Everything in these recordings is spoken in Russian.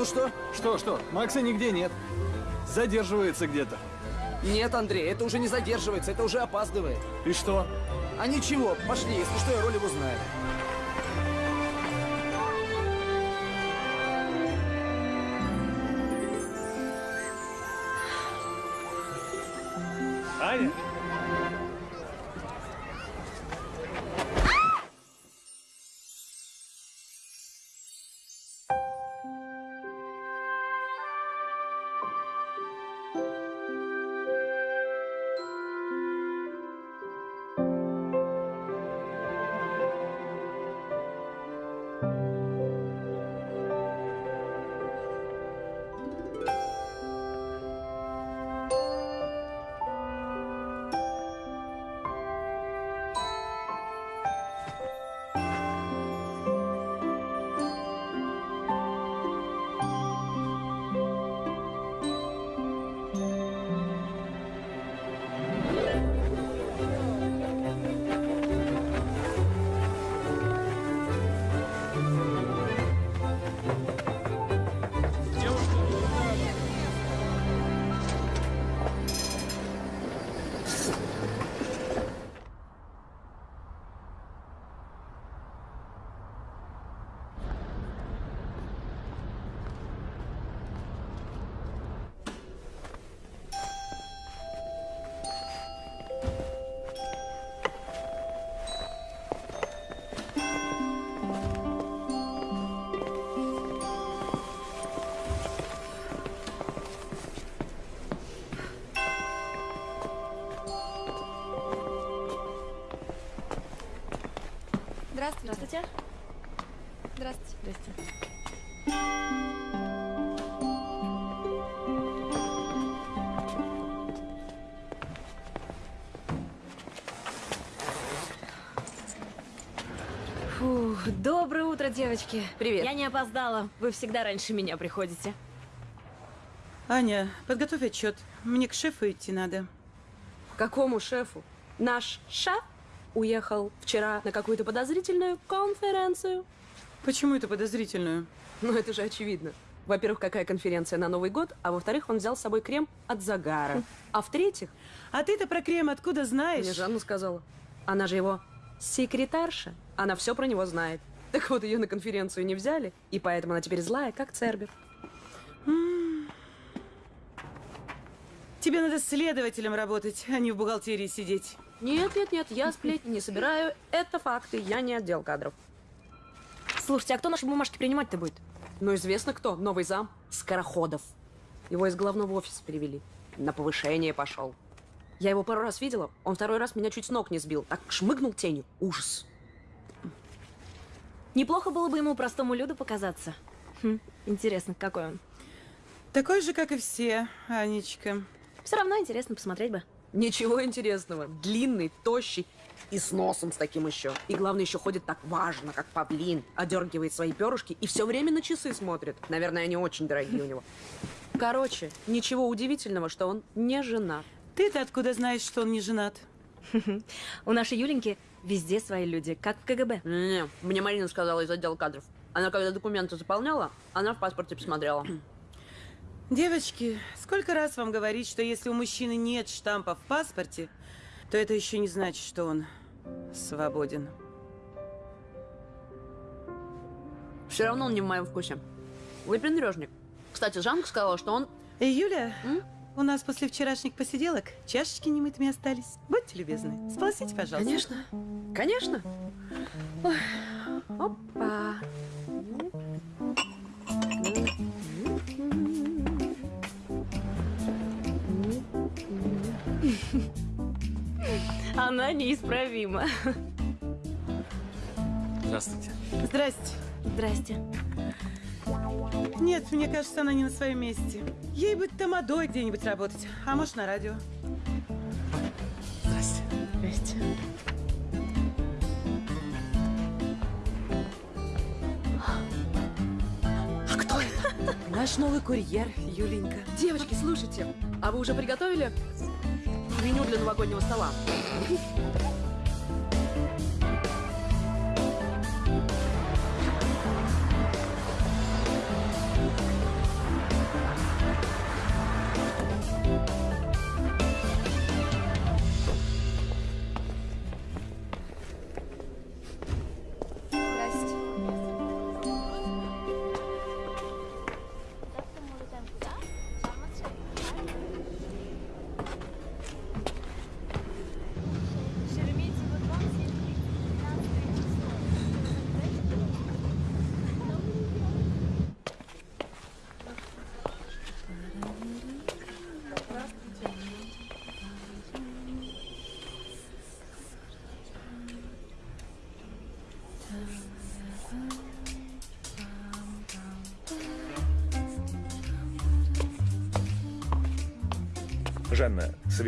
Ну что? Что, что? Макса нигде нет. Задерживается где-то. Нет, Андрей, это уже не задерживается, это уже опаздывает. И что? А ничего, пошли, если что, я роль его знаю. Здравствуйте. Здравствуйте. Здравствуйте. Здрасте. Фух, доброе утро, девочки. Привет. Я не опоздала. Вы всегда раньше меня приходите. Аня, подготовь отчет. Мне к шефу идти надо. Какому шефу? Наш шеф уехал вчера на какую-то подозрительную конференцию. Почему это подозрительную? Ну, это же очевидно. Во-первых, какая конференция на Новый год, а во-вторых, он взял с собой крем от загара. А в-третьих, А ты-то про крем откуда знаешь? мне Жанна сказала, она же его секретарша, она все про него знает. Так вот, ее на конференцию не взяли, и поэтому она теперь злая, как Цербер. Тебе надо следователем работать, а не в бухгалтерии сидеть. Нет, нет, нет, я сплетни не собираю, это факты, я не отдел кадров. Слушайте, а кто наши бумажки принимать-то будет? Ну, известно кто, новый зам, Скороходов. Его из главного офиса перевели. На повышение пошел. Я его пару раз видела, он второй раз меня чуть с ног не сбил. Так шмыгнул тенью. Ужас. Неплохо было бы ему простому люду показаться. Хм, интересно, какой он. Такой же, как и все, Анечка. Все равно интересно посмотреть бы. Ничего интересного. Длинный, тощий и с носом с таким еще. И главное, еще ходит так важно, как павлин. Одергивает свои перышки и все время на часы смотрит. Наверное, они очень дорогие у него. Короче, ничего удивительного, что он не женат. Ты-то откуда знаешь, что он не женат? У нашей Юленьки везде свои люди, как в КГБ. Не, мне Марина сказала из отдела кадров. Она когда документы заполняла, она в паспорте посмотрела. Девочки, сколько раз вам говорить, что если у мужчины нет штампа в паспорте, то это еще не значит, что он свободен. Все равно он не в моем вкусе. Выпендрежник. Кстати, Жанка сказала, что он... Юля, М? у нас после вчерашних посиделок чашечки немытыми остались. Будьте любезны, сполосите, пожалуйста. Конечно. Конечно. Ой. Опа. Она неисправима. Здравствуйте. Здрасте. Здрасте. Нет, мне кажется, она не на своем месте. Ей бы тамадой где-нибудь работать, а может на радио. Здрасте. Здрасте. А кто это? Наш новый курьер, Юленька. Девочки, слушайте, а вы уже приготовили меню для новогоднего стола?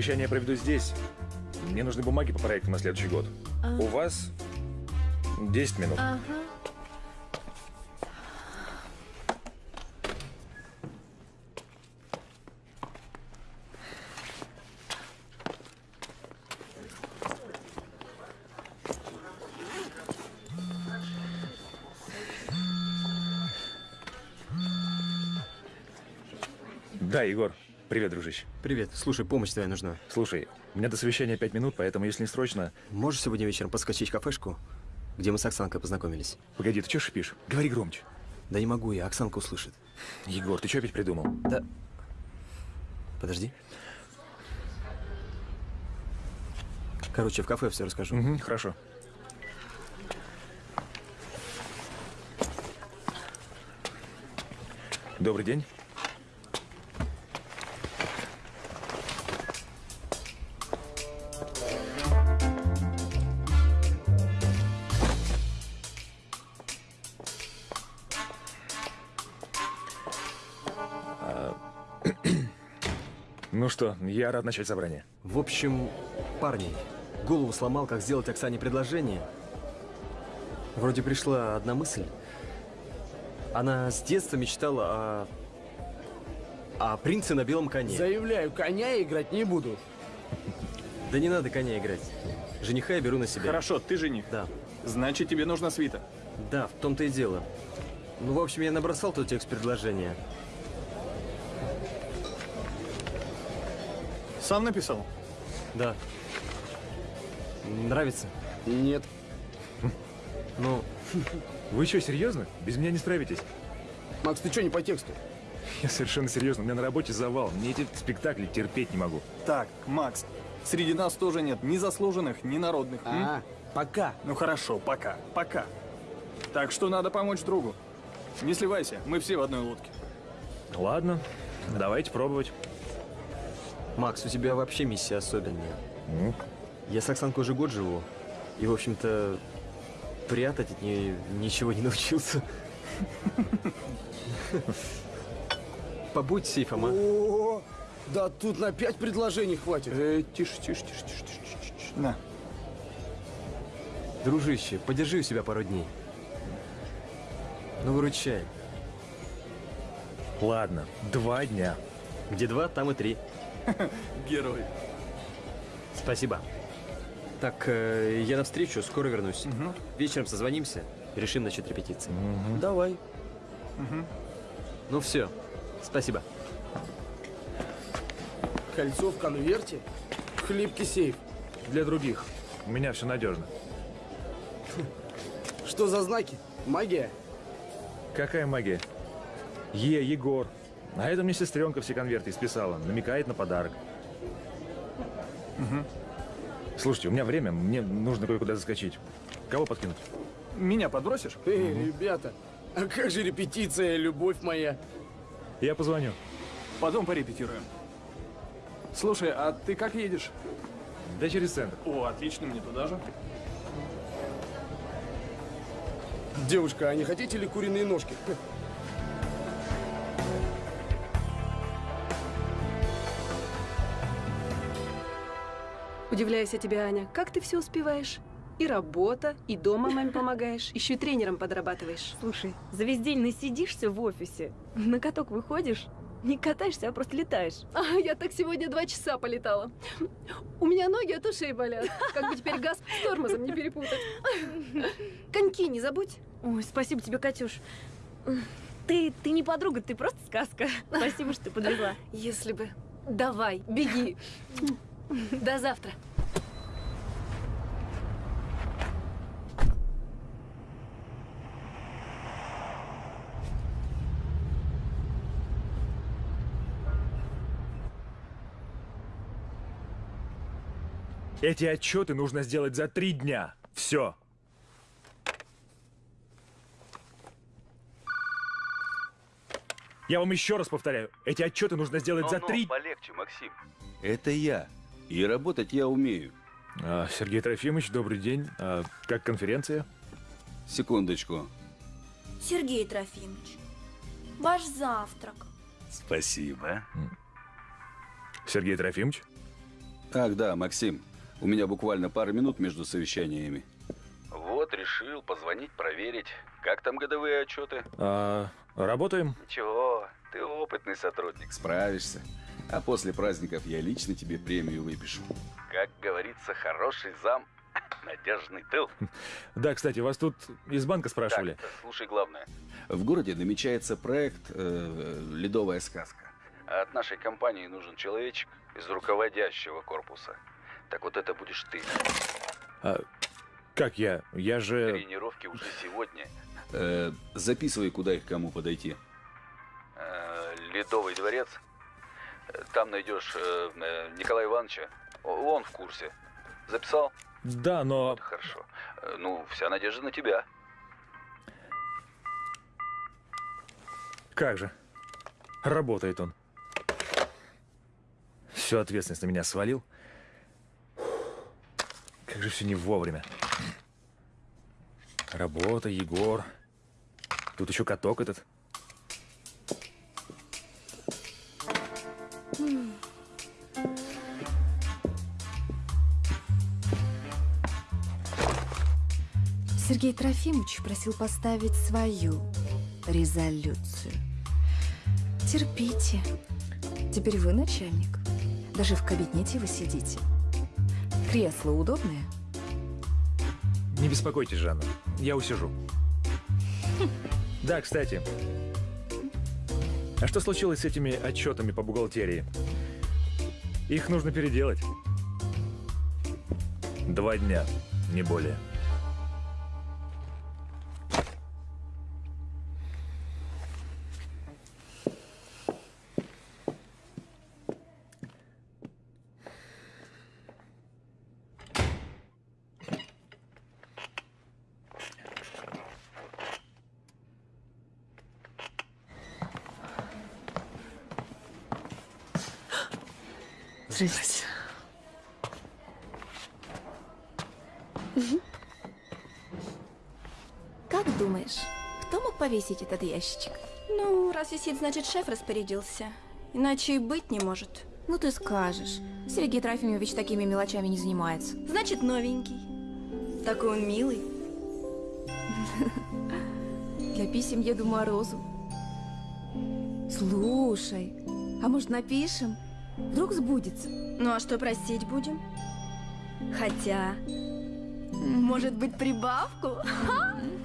Жанна, совещание проведу здесь. Мне нужны бумаги по проекту на следующий год. У вас 10 минут. Ага. Да, Егор. Привет, дружище. Привет. Слушай, помощь твоя нужна. Слушай, у меня до совещания 5 минут, поэтому если не срочно... Можешь сегодня вечером подскочить в кафешку, где мы с Оксанкой познакомились? Погоди, ты что шипишь? Говори громче. Да не могу я, Оксанка услышит. Егор, ты что опять придумал? Да. Подожди. Короче, в кафе все расскажу. Угу, хорошо. Добрый день. Что, я рад начать собрание. В общем, парни, голову сломал, как сделать Оксане предложение. Вроде пришла одна мысль. Она с детства мечтала о... о принце на белом коне. Заявляю, коня играть не буду. Да не надо коня играть. Жениха я беру на себя. Хорошо, ты жених. Да. Значит, тебе нужна свита. Да, в том-то и дело. Ну, в общем, я набросал тот текст предложения. Сам написал? Да. Нравится? Нет. Ну, Вы что, серьезно? Без меня не справитесь? Макс, ты что, не по тексту? Я совершенно серьезно. У меня на работе завал. Мне эти спектакли терпеть не могу. Так, Макс, среди нас тоже нет ни заслуженных, ни народных. м? А, пока. Ну хорошо, пока, пока. Так что надо помочь другу. Не сливайся, мы все в одной лодке. Ладно, давайте пробовать. Макс, у тебя вообще миссия особенная. Ну, Я с Оксанкой уже год живу. И, в общем-то, прятать от нее ничего не научился. Побудь сейфом, а? О, да тут на пять предложений хватит. Э, тише, тише, тише, тише, тише, тише, тише. На. Дружище, подержи у себя пару дней. Ну, выручай. ладно, два дня. Где два, там и три. Герой. Спасибо. Так, э, я навстречу, скоро вернусь. Вечером созвонимся, решим насчет репетиции. Давай. Ну все, спасибо. Кольцо в конверте. Хлипкий сейф. Для других. У меня все надежно. Что за знаки? Магия? Какая магия? Е, Егор. А это мне сестренка все конверты исписала. Намекает на подарок. Слушайте, у меня время, мне нужно кое-куда заскочить. Кого подкинуть? Меня подбросишь? Эй, ребята, а как же репетиция, любовь моя? Я позвоню. Потом порепетируем. Слушай, а ты как едешь? Да через центр. О, отлично, мне туда же. Девушка, а не хотите ли куриные ножки? Удивляюсь я тебе, Аня. Как ты все успеваешь? И работа, и дома маме помогаешь, еще и тренером подрабатываешь. Слушай, за весь день насидишься в офисе, на каток выходишь, не катаешься, а просто летаешь. А я так сегодня два часа полетала. У меня ноги от ушей болят. Как бы теперь газ с тормозом не перепутать. Коньки не забудь. Ой, спасибо тебе, Катюш. Ты, ты не подруга, ты просто сказка. Спасибо, что ты подвезла. Если бы. Давай, беги. До завтра. Эти отчеты нужно сделать за три дня. Все. Я вам еще раз повторяю, эти отчеты нужно сделать за три... полегче, Максим. Это я. И работать я умею. А, Сергей Трофимович, добрый день. А, как конференция? Секундочку. Сергей Трофимович, ваш завтрак. Спасибо. Сергей Трофимович? Ах, да, Максим. У меня буквально пара минут между совещаниями. Вот, решил позвонить, проверить. Как там годовые отчеты? А, работаем? Ничего, ты опытный сотрудник, справишься. А после праздников я лично тебе премию выпишу. Как говорится, хороший зам, надежный тыл. Да, кстати, вас тут из банка спрашивали. Так, слушай главное. В городе намечается проект э, «Ледовая сказка». А от нашей компании нужен человечек из руководящего корпуса. Так вот это будешь ты. А, как я? Я же... Тренировки уже сегодня. Э, записывай, куда их кому подойти. Э, Ледовый дворец. Там найдешь э, э, Николая Ивановича. Он в курсе. Записал? Да, но... Хорошо. Э, Ну, вся надежда на тебя. Как же? Работает он. Всю ответственность на меня свалил. Как же все не вовремя. Работа, Егор. Тут еще каток этот. Сергей Трофимович просил поставить свою резолюцию. Терпите. Теперь вы начальник. Даже в кабинете вы сидите. Кресло удобное? Не беспокойтесь, Жанна. Я усижу. Да, кстати. А что случилось с этими отчетами по бухгалтерии? Их нужно переделать. Два дня, не более. Повесить этот ящичек? Ну, раз висит, значит, шеф распорядился. Иначе и быть не может. Ну ты скажешь. Сергей Трофимович такими мелочами не занимается. Значит, новенький. Такой он милый. Для писем Деду Морозу. Слушай, а может напишем? Вдруг сбудется. Ну а что простить будем? Хотя, может быть, прибавку?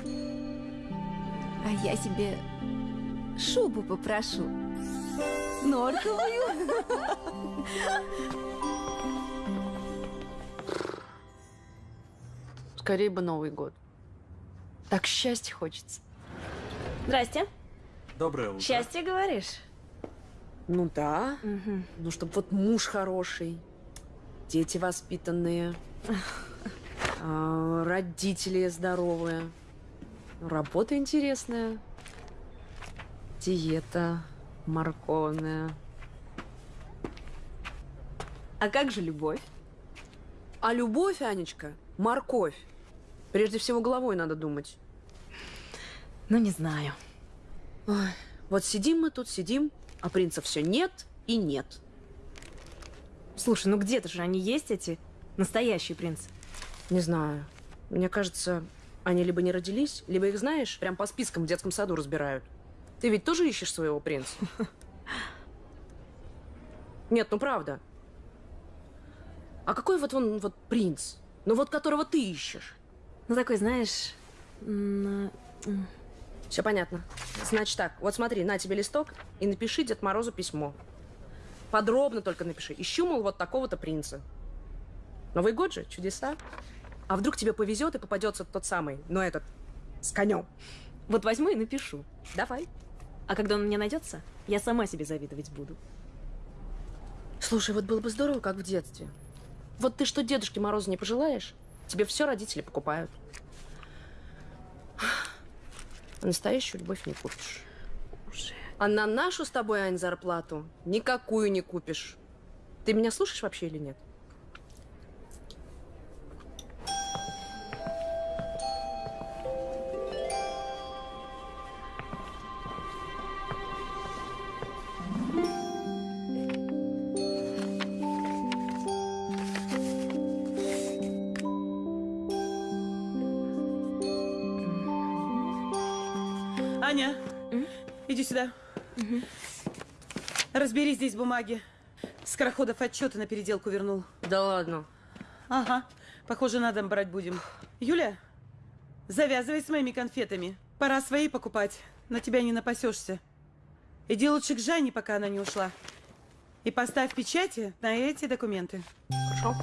А я себе шубу попрошу. Норковую. Скорее бы Новый год. Так счастья хочется. Здрасте. Доброе утро. Счастье, говоришь? Ну да. Ну, чтобы вот муж хороший, дети воспитанные, а, родители здоровые, работа интересная, диета морковная. А как же любовь? А любовь, Анечка, морковь. Прежде всего головой надо думать. Ну, не знаю. Ой, вот сидим мы тут, сидим, а принца все нет и нет. Слушай, ну где-то же они есть, эти настоящие принцы. Не знаю. Мне кажется, они либо не родились, либо их, знаешь, прям по спискам в детском саду разбирают. Ты ведь тоже ищешь своего принца? Нет, ну правда. А какой вот он вот принц? Ну вот которого ты ищешь? Ну, такой, знаешь... м, Все понятно. Значит так, вот смотри, на тебе листок и напиши Дед Морозу письмо. Подробно только напиши. Ищу, мол, вот такого-то принца. Новый год же, чудеса. А вдруг тебе повезет и попадется тот самый, но этот, с конем. Вот возьму и напишу. Давай. А когда он мне найдется, я сама себе завидовать буду. Слушай, вот было бы здорово, как в детстве. Вот ты что Дедушке Морозу не пожелаешь, тебе все родители покупают. А настоящую любовь не купишь. А на нашу с тобой, Ань, зарплату никакую не купишь. Ты меня слушаешь вообще или нет? Здесь бумаги. Скороходов отчеты на переделку вернул. Да ладно. Ага. Похоже, на дом брать будем. Юля, завязывай с моими конфетами. Пора свои покупать. На тебя не напасешься. Иди лучше к Жанне, пока она не ушла. И поставь печати на эти документы. Хорошо.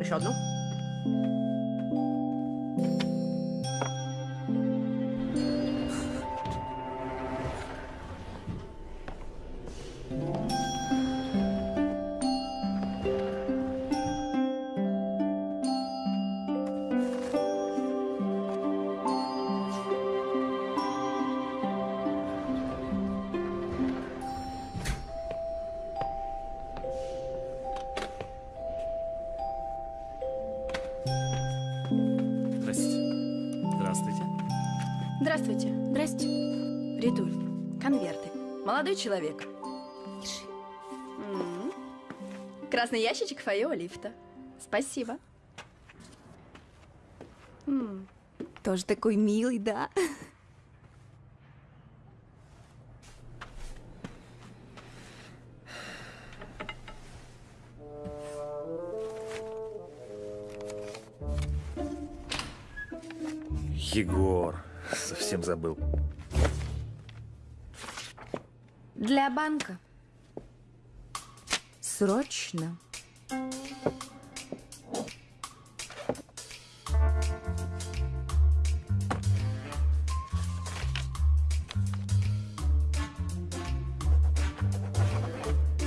Еще одну. Человек. Держи. М. Красный ящичек фойе лифта. Спасибо. М. Тоже такой милый, да? Егор, совсем забыл. Для банка. Срочно.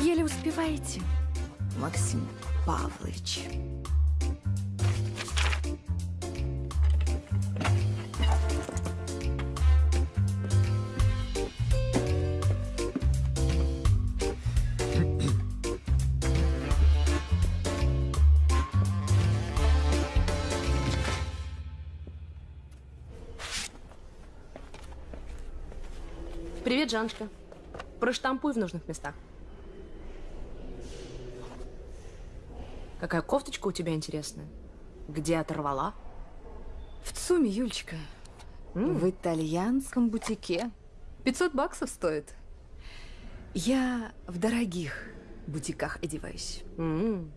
Еле успеваете, Максим Павлович. Жаншка. Проштампуй в нужных местах. Какая кофточка у тебя интересная? Где оторвала? В ЦУМе, Юлечка. В итальянском бутике. 500 баксов стоит. Я в дорогих бутиках одеваюсь. М.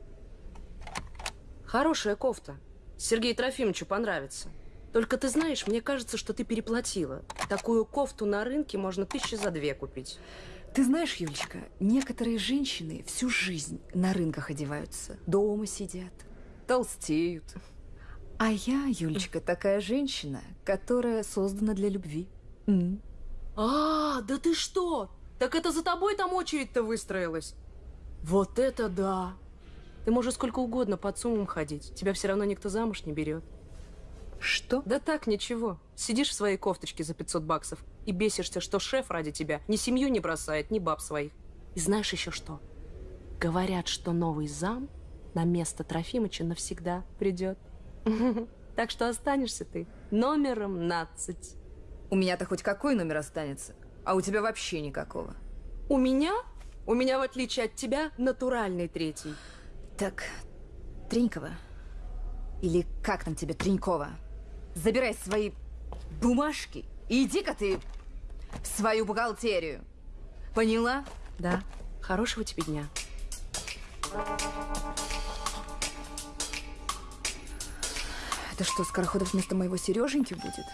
Хорошая кофта. Сергею Трофимовичу понравится. Только ты знаешь, мне кажется, что ты переплатила. Такую кофту на рынке можно тысячи за две купить. Ты знаешь, Юлечка, некоторые женщины всю жизнь на рынках одеваются, дома сидят, толстеют. А я, Юлечка, такая женщина, которая создана для любви. М. А, да ты что? Так это за тобой там очередь-то выстроилась? Вот это да! Ты можешь сколько угодно под суммом ходить. Тебя все равно никто замуж не берет. Что? Да так, ничего. Сидишь в своей кофточке за 500 баксов и бесишься, что шеф ради тебя ни семью не бросает, ни баб своих. И знаешь еще что? Говорят, что новый зам на место Трофимыча навсегда придет. Так что останешься ты номером 15. У меня-то хоть какой номер останется, а у тебя вообще никакого. У меня? У меня, в отличие от тебя, натуральный третий. Так, Тренькова, или как там тебе, Тренькова, забирай свои бумажки и иди-ка ты в свою бухгалтерию. Поняла? Да. Хорошего тебе дня. Это что, Скороходов вместо моего Сереженьки будет?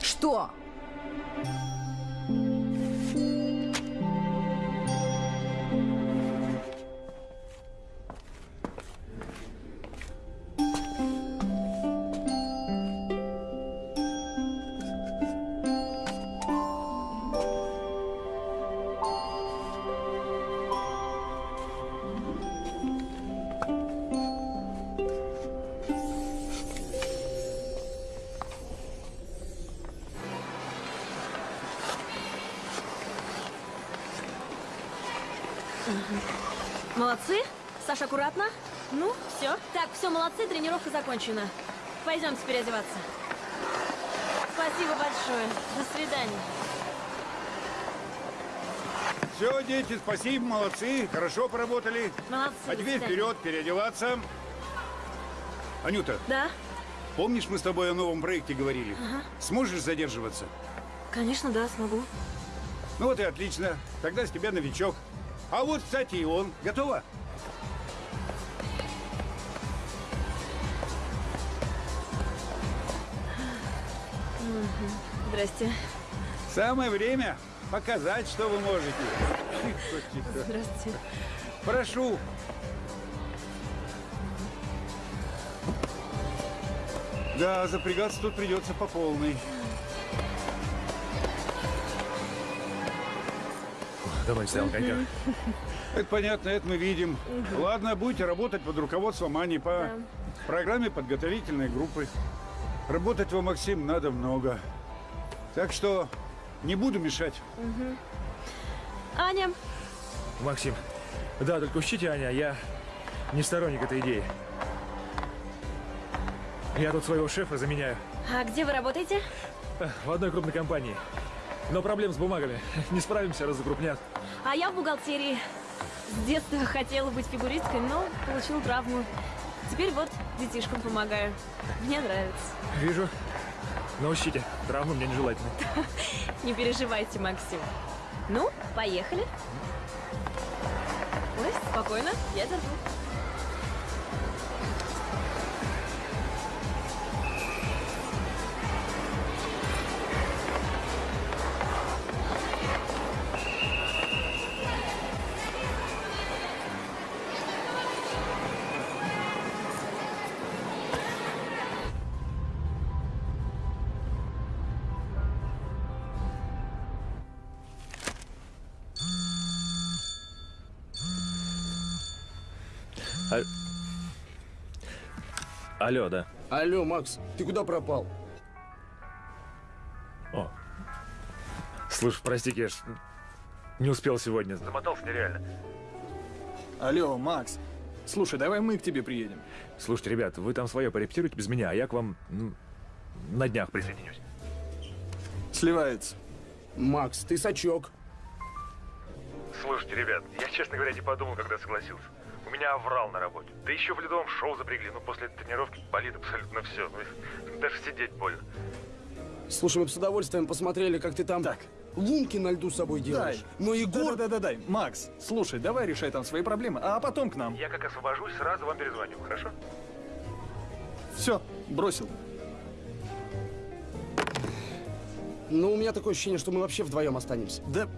Что? Все. Молодцы, тренировка закончена. Пойдемте переодеваться. Спасибо большое. До свидания. Все, дети, спасибо, молодцы, хорошо поработали. Молодцы. А теперь вперед, переодеваться. Анюта, Да? Помнишь, мы с тобой о новом проекте говорили? Ага. Сможешь задерживаться? Конечно, да, смогу. Ну вот и отлично. Тогда с тебя новичок. А вот, кстати, и он. Готово? Здрасте. Самое время показать, что вы можете. Здравствуйте. Прошу. Да, запрягаться тут придется по полной. Давай стоял коньяк. Это понятно, это мы видим. Ладно, будете работать под руководством Ани по программе подготовительной группы. Работать вам, Максим, надо много. Так что не буду мешать. Мгм. Аня, Максим. Да, только учтите, Аня, я не сторонник этой идеи. Я тут своего шефа заменяю а где вы работаете? в одной крупной компании. Но проблем с бумагами. Не справимся, раз закрупнят. А я в бухгалтерии. С детства хотела быть фигуристкой, но получила травму. Теперь вот детишкам помогаю. Мне нравится. Вижу. Но учтите, травмы мне нежелательны. Не переживайте, Максим. Ну, поехали. Ой, спокойно, я держу. Алло, да. Алло, Макс, ты куда пропал? О. Слушай, прости, Кеш, не успел сегодня. Замотался нереально. Алло, Макс. Слушай, давай мы к тебе приедем. Слушайте, ребят, вы там свое порепетируйте без меня, а я к вам ну, на днях присоединюсь. Сливается. Макс, ты сачок. Слушайте, ребят, я, честно говоря, не подумал, когда согласился. Меня оврал на работе. Да еще в ледовом шоу запрягли. Ну, после тренировки болит абсолютно все. Ну, даже сидеть больно. Слушай, мы бы с удовольствием посмотрели, как ты там лунки на льду с собой делаешь. Дай. Но Егор... Да-да-да, Макс, слушай, давай решай там свои проблемы, а потом к нам. Я как освобожусь, сразу вам перезвоню, хорошо? Все, бросил. Ну, у меня такое ощущение, что мы вообще вдвоем останемся. Да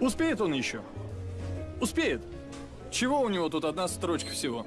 успеет он еще? Успеет. Чего у него тут одна строчка всего?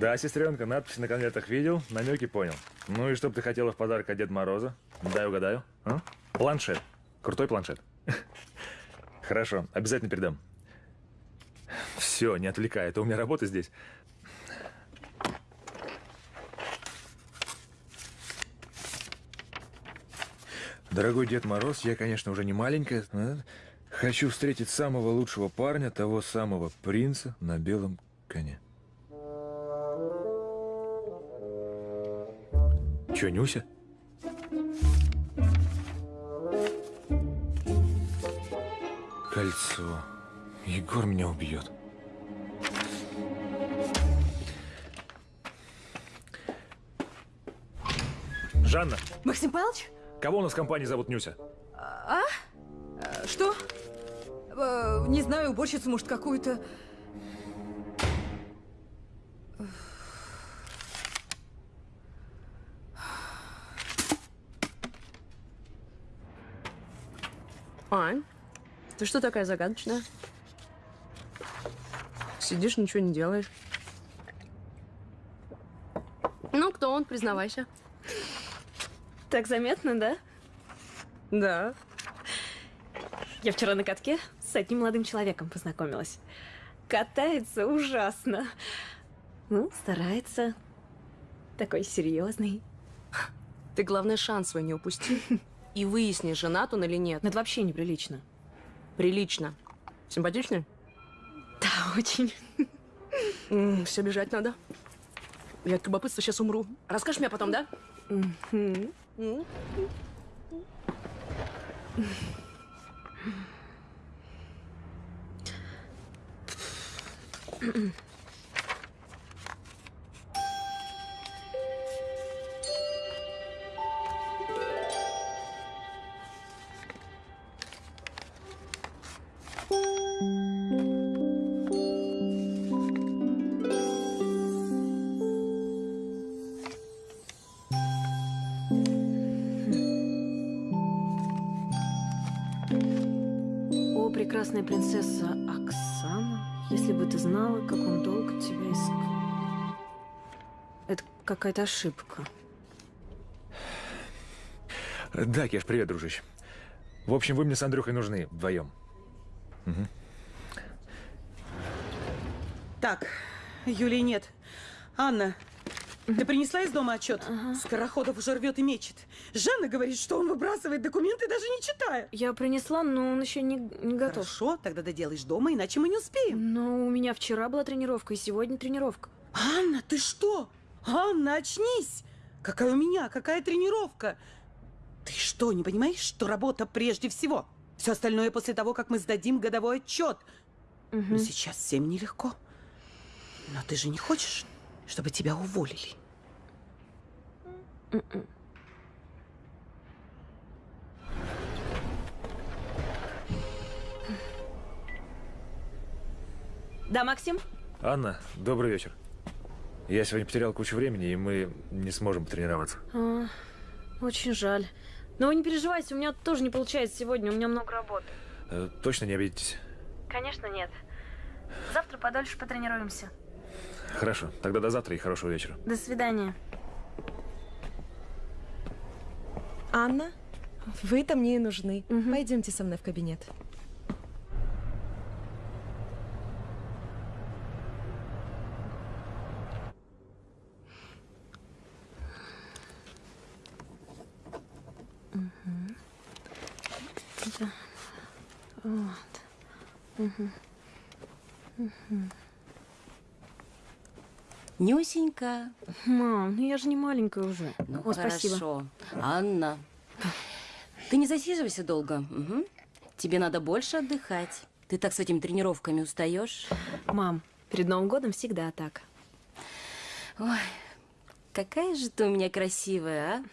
Да, сестренка, надпись на конвертах видел, намеки понял. Ну и что бы ты хотела в подарок от Деда Мороза? Дай угадаю. А? Планшет. Крутой планшет. Хорошо, обязательно передам. Все, не отвлекай, это у меня работа здесь. Дорогой Дед Мороз, я, конечно, уже не маленькая. но Хочу встретить самого лучшего парня, того самого принца на белом коне. Че, Нюся? Кольцо. Егор меня убьет. Жанна, Максим Павлович? кого у нас в компании зовут Нюся? А? Что? Э, Не знаю, уборщицу, может, какую-то. Ань, ты что такая загадочная? Сидишь, ничего не делаешь. Ну, кто он, признавайся. Так заметно, да? Да. Я вчера на катке с одним молодым человеком познакомилась. Катается ужасно. Ну, старается. Такой серьезный. Ты, главное, шанс свой не упусти. И выясни, женат он или нет. Это вообще неприлично. Прилично. Симпатичный? Да, очень. все бежать надо. Я от любопытства сейчас умру. Расскажешь мне потом, да? М? О, прекрасная принцесса Оксана, если бы ты знала, как он долго тебя искал. Это какая-то ошибка. Да, Кеш, привет, дружище. В общем, вы мне с Андрюхой нужны вдвоем. Мгм. Так, Юлии нет. Анна, ты принесла из дома отчет? Скороходов уже рвет и мечет. Жанна говорит, что он выбрасывает документы, даже не читая. Я принесла, но он еще не, не готов. Хорошо, тогда доделаешь дома, иначе мы не успеем. Но у меня вчера была тренировка, и сегодня тренировка. Анна, ты что? Анна, очнись! Какая у меня, какая тренировка? Ты что, не понимаешь, что работа прежде всего? Все остальное после того, как мы сдадим годовой отчет. Но сейчас всем нелегко. Но ты же не хочешь, чтобы тебя уволили? Да, Максим? Анна, добрый вечер. Я сегодня потерял кучу времени, и мы не сможем потренироваться. А, очень жаль. Но вы не переживайте, у меня тоже не получается сегодня, у меня много работы. Э, Точно не обидитесь? Конечно, нет. Завтра подольше потренируемся. Хорошо, тогда до завтра и хорошего вечера. До свидания. Анна, вы-то мне и нужны. Пойдемте со мной в кабинет. Да. Вот. Мгм. Мгм. Нюсенька. Мам, ну я же не маленькая уже. Ну, О, спасибо. хорошо. Анна, ты не засиживайся долго. Мгм. Тебе надо больше отдыхать. Ты так с этими тренировками устаешь. Мам, перед Новым годом всегда так. Ой, какая же ты у меня красивая, а?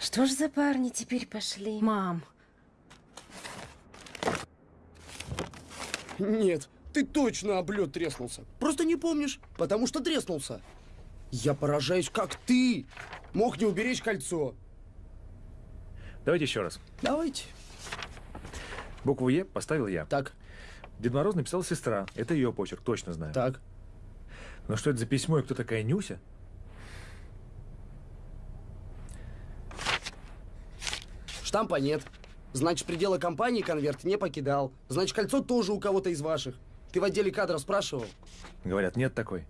Что ж за парни теперь пошли? Мам. Нет, ты точно об лед треснулся. Просто не помнишь, потому что треснулся. Я поражаюсь, как ты мог не уберечь кольцо. Давайте еще раз. Давайте. Букву Е поставил я. Так. Дед Мороз написала сестра. Это ее почерк, точно знаю. Так. Но что это за письмо и кто такая Нюся? Штампа нет. Значит, пределы компании конверт не покидал. Значит, кольцо тоже у кого-то из ваших. Ты в отделе кадров спрашивал? Говорят, нет такой.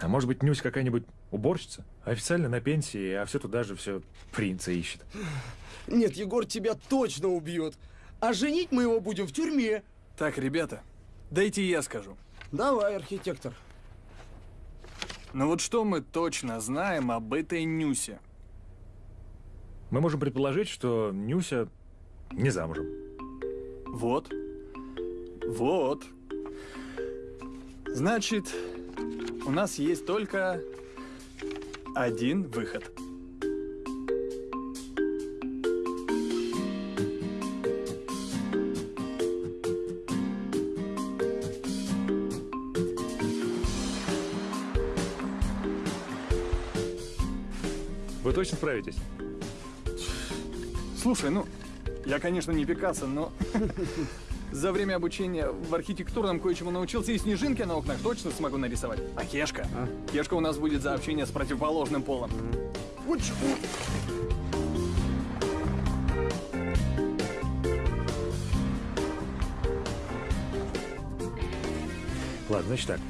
А может быть, Нюся какая-нибудь уборщица? Официально на пенсии, а все туда же все принца ищет. Нет, Егор тебя точно убьет. А женить мы его будем в тюрьме. Так, ребята, дайте я скажу. Давай, архитектор. Ну вот что мы точно знаем об этой Нюсе? Мы можем предположить, что Нюся не замужем. Вот. Вот. Значит, у нас есть только один выход. Вы точно справитесь? Слушай, ну, я, конечно, не Пикассо, но За время обучения в архитектурном кое-чему научился, и снежинки на окнах точно смогу нарисовать. А Кешка? Кешка у нас будет за общение с противоположным полом. Уч- Ладно, значит так.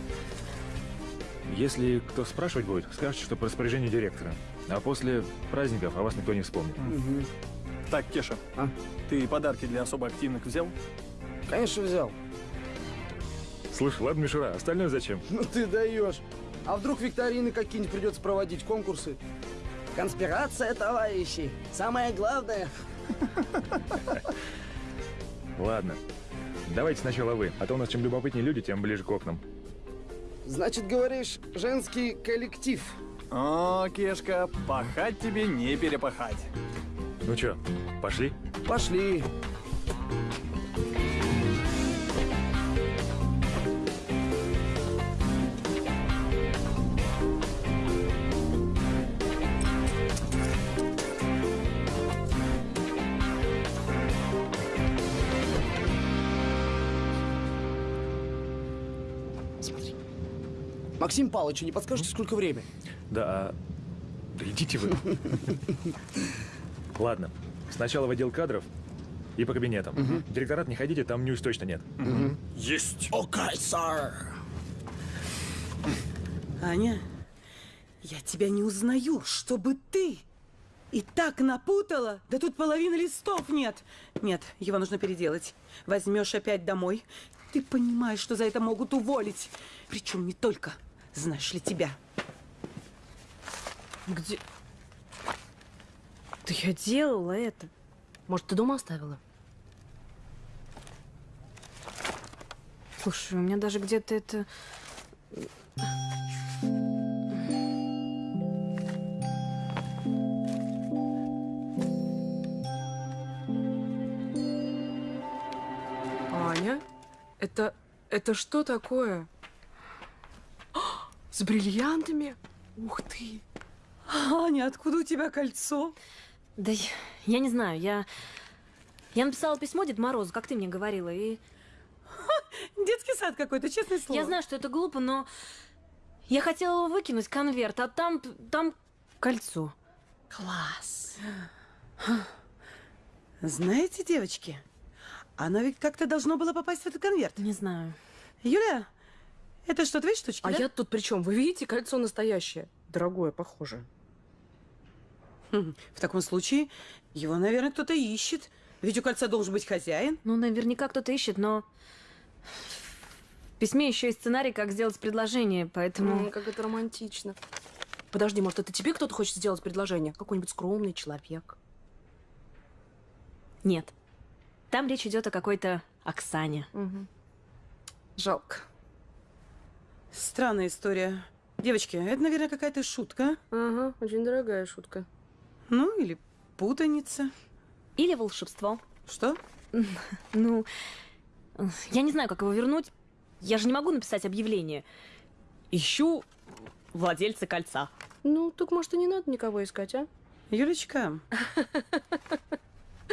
Если кто спрашивать будет, скажете, что по распоряжению директора. А после праздников о вас никто не вспомнит. Так, Кеша, ты подарки для особо активных взял? Конечно, взял. Слушай, ладно, Мишура, остальное зачем? Ну ты даешь. А вдруг викторины какие-нибудь придется проводить, конкурсы? Конспирация, товарищи. Самое главное. Ладно. Давайте сначала вы, а то у нас чем любопытнее люди, тем ближе к окнам. Значит, говоришь, женский коллектив. О, Кешка, пахать тебе не перепахать. Ну чё, пошли? Пошли. Максим Павлович, не подскажете, сколько время? Да, а... Да идите вы. Ладно, сначала в отдел кадров и по кабинетам. В Директорат не ходите, там ньюс точно нет. Есть. Окей, сэр. Аня, я тебя не узнаю, чтобы ты и так напутала. Да тут половины листов нет. Нет, его нужно переделать. Возьмешь опять домой. Ты понимаешь, что за это могут уволить. Причем не только, знаешь ли, тебя. Где? Да я делала это. Может, ты дома оставила? Слушай, у меня даже где-то это... Аня, это... это что такое? С бриллиантами? Ух ты! Аня, откуда у тебя кольцо? Да я, я не знаю, я... Я написала письмо Дед Морозу, как ты мне говорила, и... Детский сад какой-то, честное слово. Я знаю, что это глупо, но... Я хотела его выкинуть, конверт, а там... там кольцо. Класс. Знаете, девочки, оно ведь как-то должно было попасть в этот конверт. Не знаю. Юля, это что, твои штучки, А да? я тут при чем? Вы видите, кольцо настоящее. Дорогое, похоже. Хм, В таком случае его, наверное, кто-то ищет. Ведь у кольца должен быть хозяин. Ну, наверняка кто-то ищет, но... В письме еще есть сценарий, как сделать предложение, поэтому... М, как это романтично. Подожди, может, это тебе кто-то хочет сделать предложение? Какой-нибудь скромный человек. Нет. Там речь идет о какой-то Оксане. Жалко. Странная история. Девочки, это, наверное, какая-то шутка. Ага, очень дорогая шутка. Ну, или путаница. Или волшебство. Что? Ну, я не знаю, как его вернуть. Я же не могу написать объявление. Ищу владельца кольца. Ну, так может и не надо никого искать, а? Юлечка.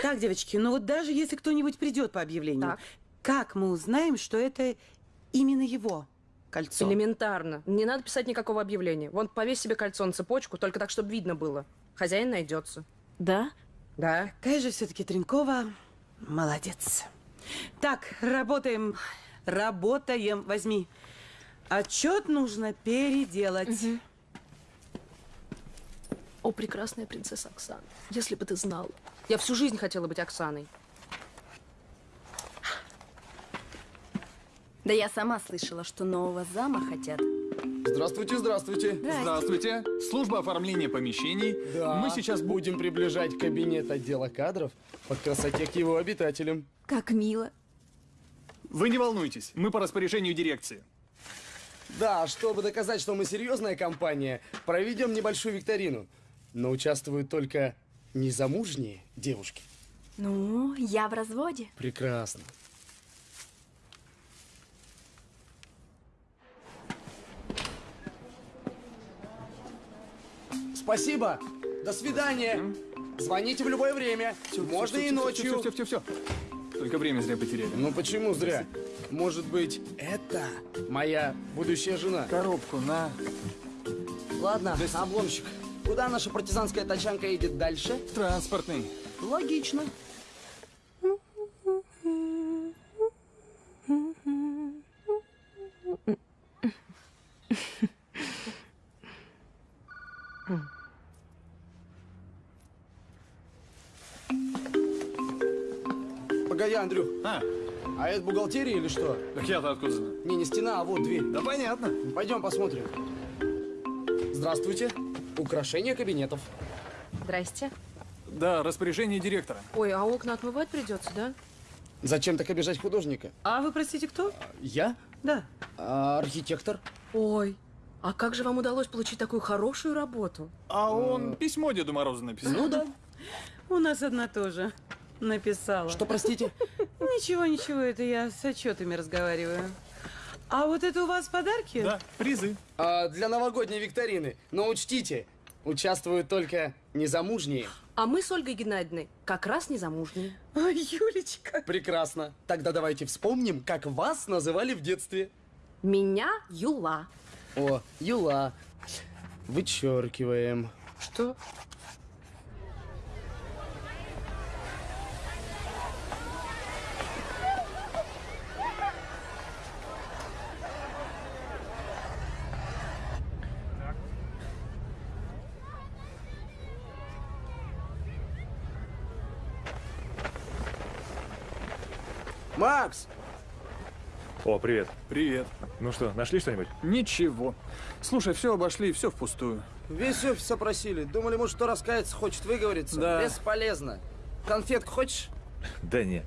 Так, девочки, ну вот даже если кто-нибудь придет по объявлению, как мы узнаем, что это именно его кольцо? Элементарно. Не надо писать никакого объявления. Вон, повесь себе кольцо на цепочку, только так, чтобы видно было. Хозяин найдется. Да? Да. Какая же все-таки Тренкова молодец. Так, работаем. Работаем. Возьми. Отчет нужно переделать. О, прекрасная принцесса Оксана, если бы ты знала. Я всю жизнь хотела быть Оксаной. Да я сама слышала, что нового зама хотят. Здравствуйте, здравствуйте. Здравствуйте. Служба оформления помещений. Да, Мы сейчас бу- будем приближать кабинет отдела кадров по красоте к его обитателям. Как мило. Вы не волнуйтесь, мы по распоряжению дирекции. Да, чтобы доказать, что мы серьезная компания, проведем небольшую викторину. Но участвуют только незамужние девушки. Ну, я в разводе. Прекрасно. Спасибо. До свидания. Звоните в любое время. Можно и ночью. Все, все, все, все. Только время зря потеряли. Ну почему зря? Может быть, это моя будущая жена? Коробку на. Ладно, обломщик. Куда наша партизанская тачанка едет дальше? Транспортный. Логично. Погоди, Андрюх. А? А это бухгалтерия или что? Так я-то откуда знаю? Не, не стена, а вот дверь. Да понятно. Пойдем посмотрим. Здравствуйте. Украшение кабинетов. Здрасте. Да, распоряжение директора. Ой, а окна отмывать придется, да? Зачем так обижать художника? А вы, простите, кто? Я? Да. А, архитектор. Ой, а как же вам удалось получить такую хорошую работу? А он письмо Деду Морозу написал. Ну да. У нас одна тоже написала. Что, простите? Ничего, ничего, это я с отчетами разговариваю. А вот это у вас подарки? Да, призы. А, для новогодней викторины. Но учтите, участвуют только незамужние. А мы с Ольгой Геннадьевной как раз незамужние. Ой, Юлечка. Прекрасно. Тогда давайте вспомним, как вас называли в детстве. Меня Юла. О, Юла. Вычеркиваем. Что? Макс! О, привет. Привет. Ну что, нашли что-нибудь? Ничего. Слушай, все обошли, все впустую. Весь офис опросили. Думали, может, кто раскается, хочет выговориться. Да. Бесполезно. Конфетку хочешь? Да не.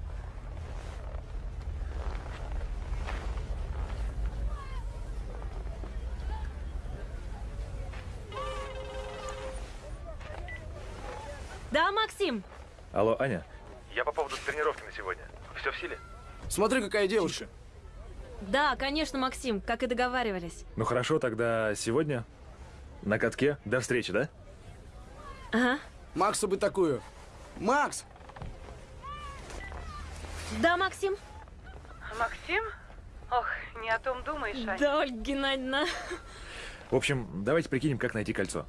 Да, Максим? Алло, Аня? Я по поводу тренировки на сегодня. Все в силе? Смотри, какая девушка. Да, конечно, Максим, как и договаривались. Ну хорошо, тогда сегодня на катке. До встречи, да? Ага. Максу бы такую. Макс! Да, Максим? Максим? Ох, не о том думаешь, Ань. Да, Ольга Геннадьевна. В общем, давайте прикинем, как найти кольцо.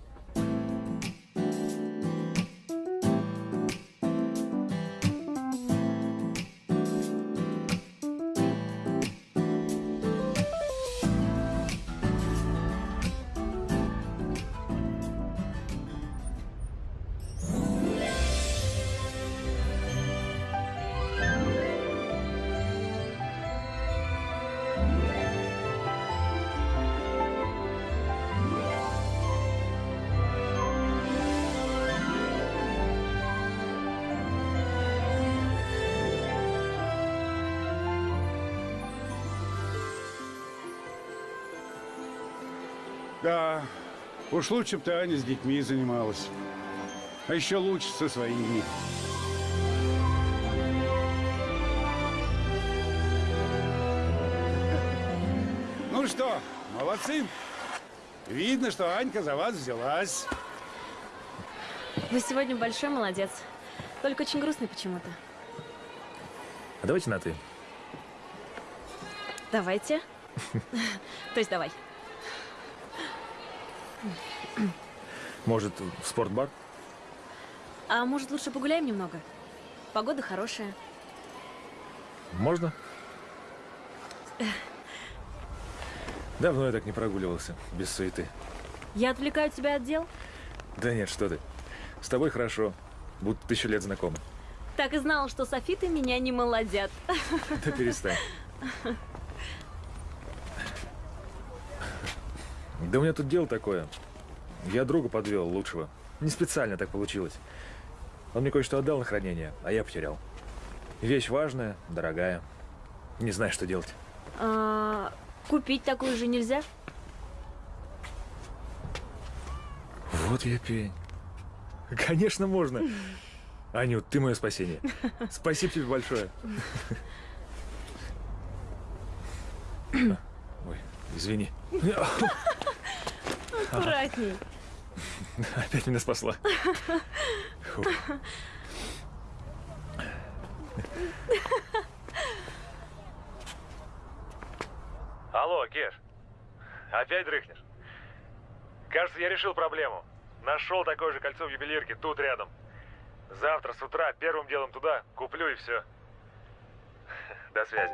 Уж лучше бы ты, Аня, с детьми занималась. А еще лучше со своими. Ну что, молодцы. Видно, что Анька за вас взялась. Вы сегодня большой молодец. Только очень грустный почему-то. А давайте на ты. Давайте. То есть давай. Может, в спортбар? А может, лучше погуляем немного? Погода хорошая. Можно? Давно я так не прогуливался, без суеты. Я отвлекаю тебя от дел? Да нет, что ты. С тобой хорошо, будто тысячу лет знакомы. Так и знала, что софиты меня не молодят. Да перестань. Да у меня тут дело такое. Я друга подвел, лучшего. Не специально так получилось. Он мне кое-что отдал на хранение, а я потерял. Вещь важная, дорогая. Не знаю, что делать. А, купить такую же нельзя? Вот я пень. Конечно, можно. Анют, ты мое спасение. Спасибо тебе большое. Ой, извини. Аккуратней. Опять меня спасла. Фу. Алло, Кеш. Опять дрыхнешь? Кажется, я решил проблему. Нашел такое же кольцо в ювелирке тут рядом. Завтра с утра первым делом туда куплю и все. До связи.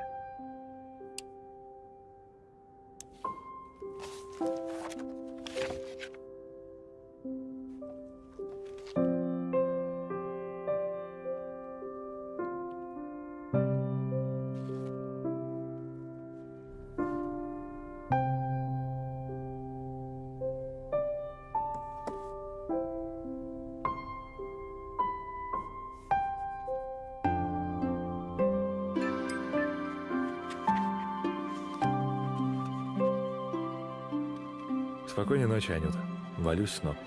Ночи, Анюта. Валюсь в снов.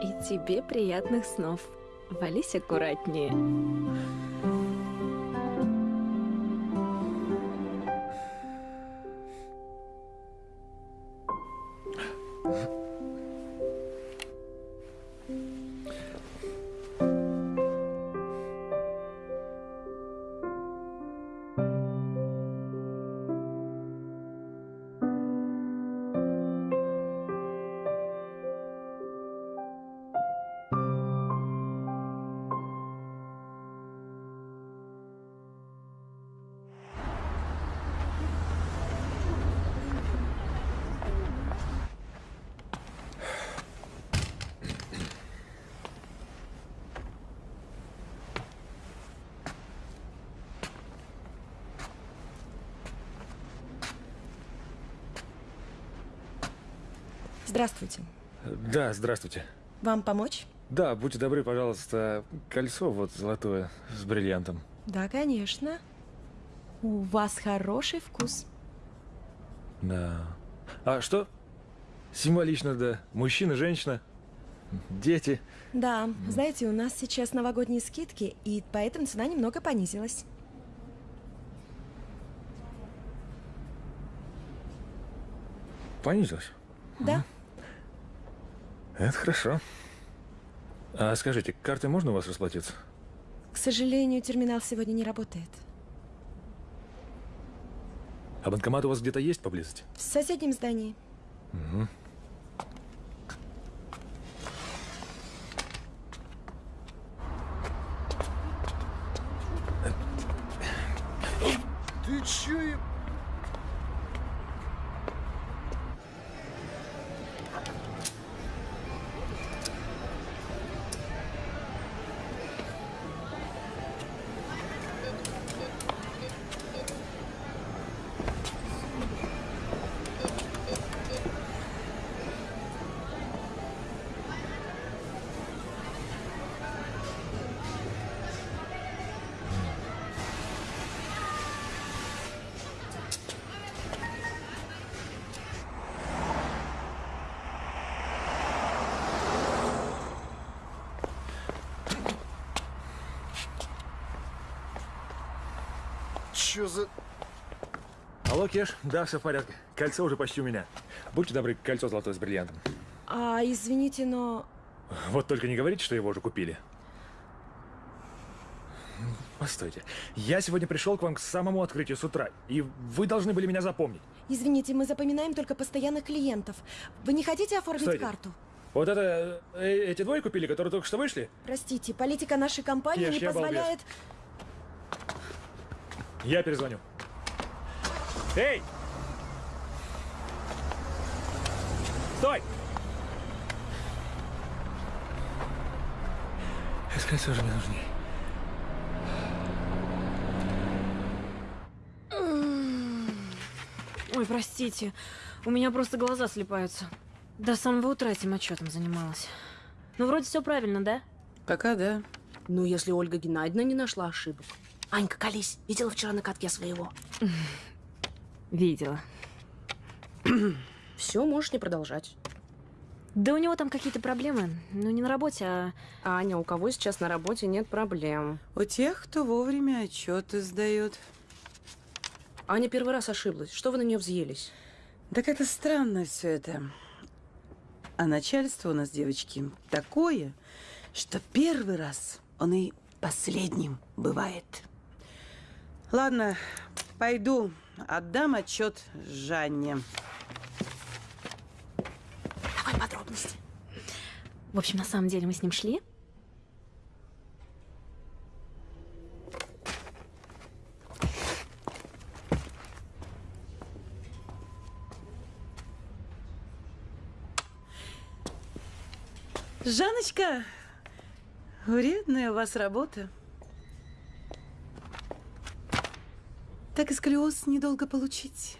И тебе приятных снов. Вались аккуратнее. Да, здравствуйте. Вам помочь? Да, будьте добры, пожалуйста, кольцо вот золотое с бриллиантом. Да, конечно. У вас хороший вкус. Да. А что? Символично, да. Мужчина, женщина, дети. Да, знаете, у нас сейчас новогодние скидки, и поэтому цена немного понизилась. Понизилось. Да. Это хорошо. А скажите, картой можно у вас расплатиться? К сожалению, терминал сегодня не работает. А банкомат у вас где-то есть поблизости? В соседнем здании. Угу. Чё за... Алло, Кеш. Да, все в порядке. Кольцо уже почти у меня. Будьте добры, кольцо золотое с бриллиантом. А, извините, но... Вот только не говорите, что его уже купили. Постойте. Я сегодня пришел к вам к самому открытию с утра, и вы должны были меня запомнить. Извините, мы запоминаем только постоянных клиентов. Вы не хотите оформить Стойте. карту? Вот это э, эти двое купили, которые только что вышли? Простите, политика нашей компании Кеш, не я балбес. Я перезвоню. Эй! Стой! Это кольцо же мне нужнее. Ой, простите, у меня просто глаза слепаются. До самого утра этим отчетом занималась. Ну, вроде все правильно, да? Пока да. Ну, если Ольга Геннадьевна не нашла ошибок. Анька, колись. Видела вчера на катке своего? Видела. Все, можешь не продолжать. Да у него там какие-то проблемы. Ну, не на работе, а... Аня, у кого сейчас на работе нет проблем? У тех, кто вовремя отчеты сдает. Аня первый раз ошиблась. Что вы на нее взъелись? Так это странно все это. А начальство у нас, девочки, такое, что первый раз он и последним бывает. Ладно, пойду, отдам отчет Жанне. Давай подробности. В общем, на самом деле мы с ним шли. Жанночка, вредная у вас работа. Так и сколиоз недолго получить.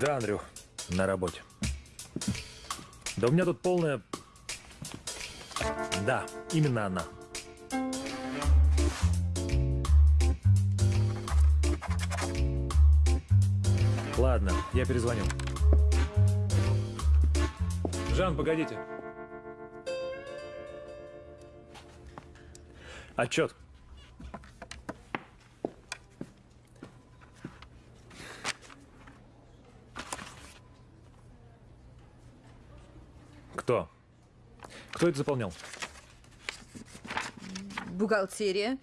Да, Андрюх, на работе. Да у меня тут полная... Да, именно она. Ладно, я перезвоню. Жан, погодите. Отчет. Кто? Кто это заполнял? Бухгалтерия.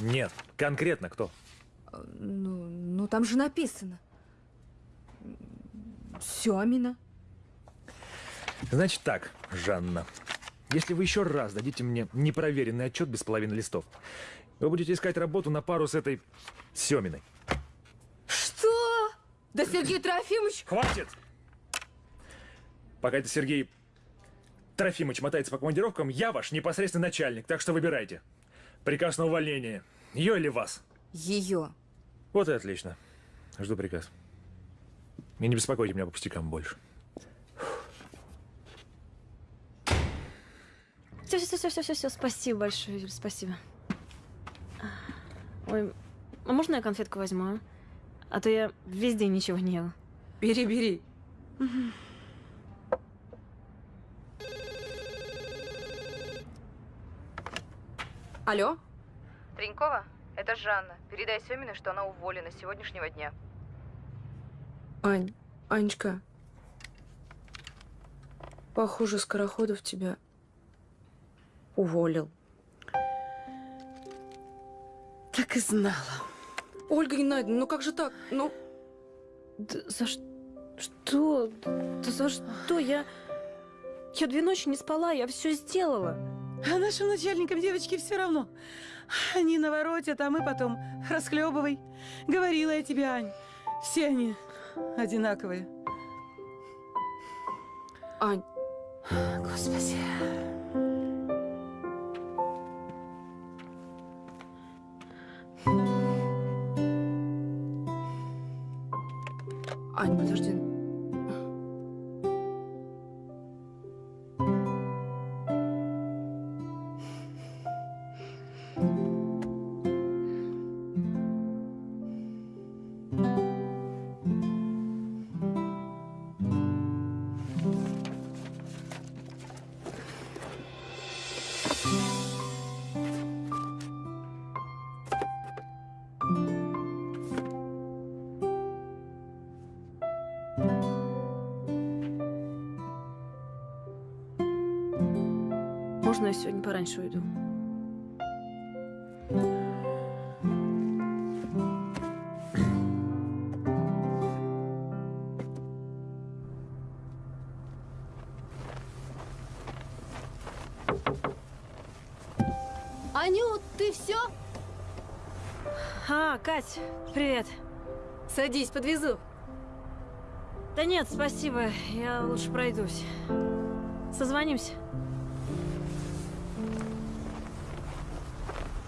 Нет, конкретно кто? Ну, ну там же написано. Семина. Значит так, Жанна. Если вы еще раз дадите мне непроверенный отчет без половины листов, вы будете искать работу на пару с этой Семиной. Что? Да Сергей Трофимович... Хватит! Пока это Сергей Трофимович мотается по командировкам, я ваш непосредственный начальник, так что выбирайте. Приказ на увольнение. Ее или вас? Ее. Вот и отлично. Жду приказ. И не беспокойте меня по пустякам больше. Все, все, все, все, все, все. Спасибо большое, Юль, спасибо. Ой, а можно я конфетку возьму, а? А то я весь день ничего не ела. Бери, бери. Алло? Тренькова, это Жанна. Передай Семиной, что она уволена с сегодняшнего дня. Ань, Анечка. Похоже, Скороходов тебя уволил. Так и знала. Ольга Геннадьевна, ну как же так? Ну... Да за что? Что? Да за что? Я... Я две ночи не спала, я все сделала. А нашим начальникам, девочки, все равно. Они наворотят, а мы потом расхлебывай. Говорила я тебе, Ань. Все они одинаковые. Ань. Господи. Ань, подожди. Пораньше уйду? Анют, ты все? А, Кать, привет. Садись, подвезу. Да нет, спасибо, я лучше пройдусь. Созвонимся.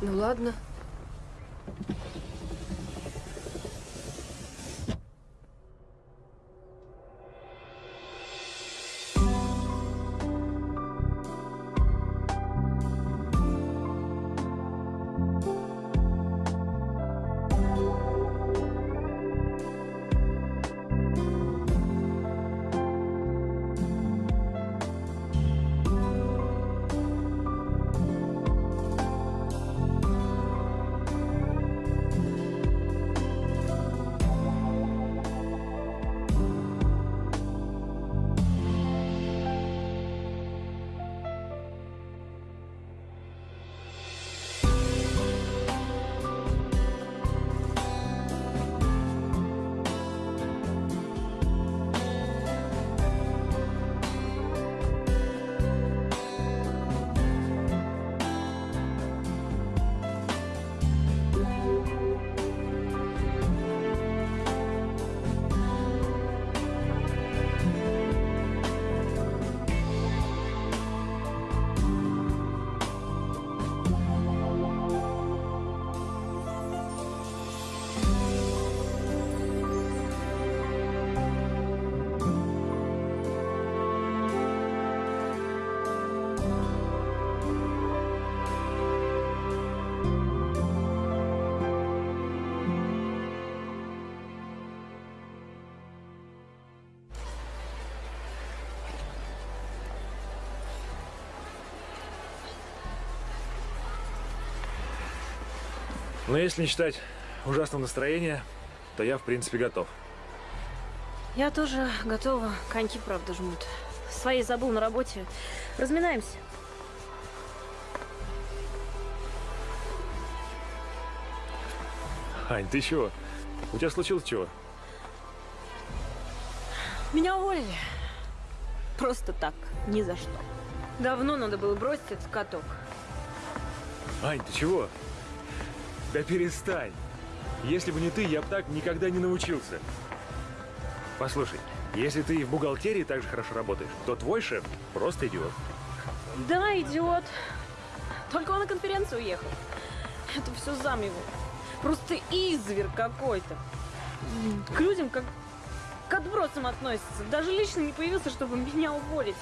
Ну ладно. Но если не считать ужасного настроения, то я, в принципе, готов. Я тоже готова. Коньки, правда, жмут. Свои забыл на работе. Разминаемся. Ань, ты чего? У тебя случилось чего? Меня уволили. Просто так, ни за что. Давно надо было бросить этот каток. Ань, ты чего? Да перестань. Если бы не ты, я бы так никогда не научился. Послушай, если ты в бухгалтерии так же хорошо работаешь, то твой шеф просто идиот. Да, идиот. Только он на конференцию уехал. Это все зам его. Просто изверг какой-то. К людям как к отбросам относится. Даже лично не появился, чтобы меня уволить.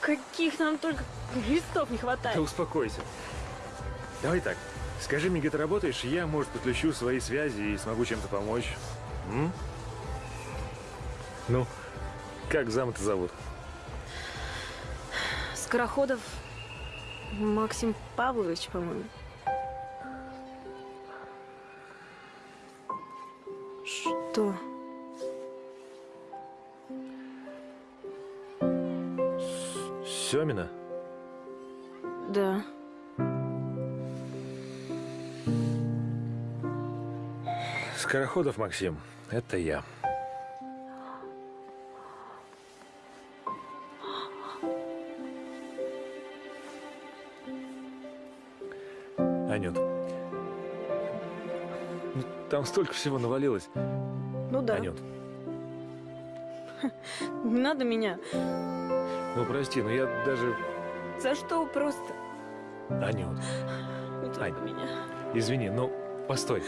Каких нам только листов не хватает. Да успокойся. Давай так, скажи мне, где ты работаешь, я, может, подключу свои связи и смогу чем-то помочь. М? Ну, как зам-то зовут? Скороходов Максим Павлович, по-моему. Что? Семина? Да. Скороходов Максим, это я. Анют, ну, там столько всего навалилось. Ну да. Анют, Не надо меня. ну прости, но я даже... За что просто? Анют, Не трогай меня. извини, но постой.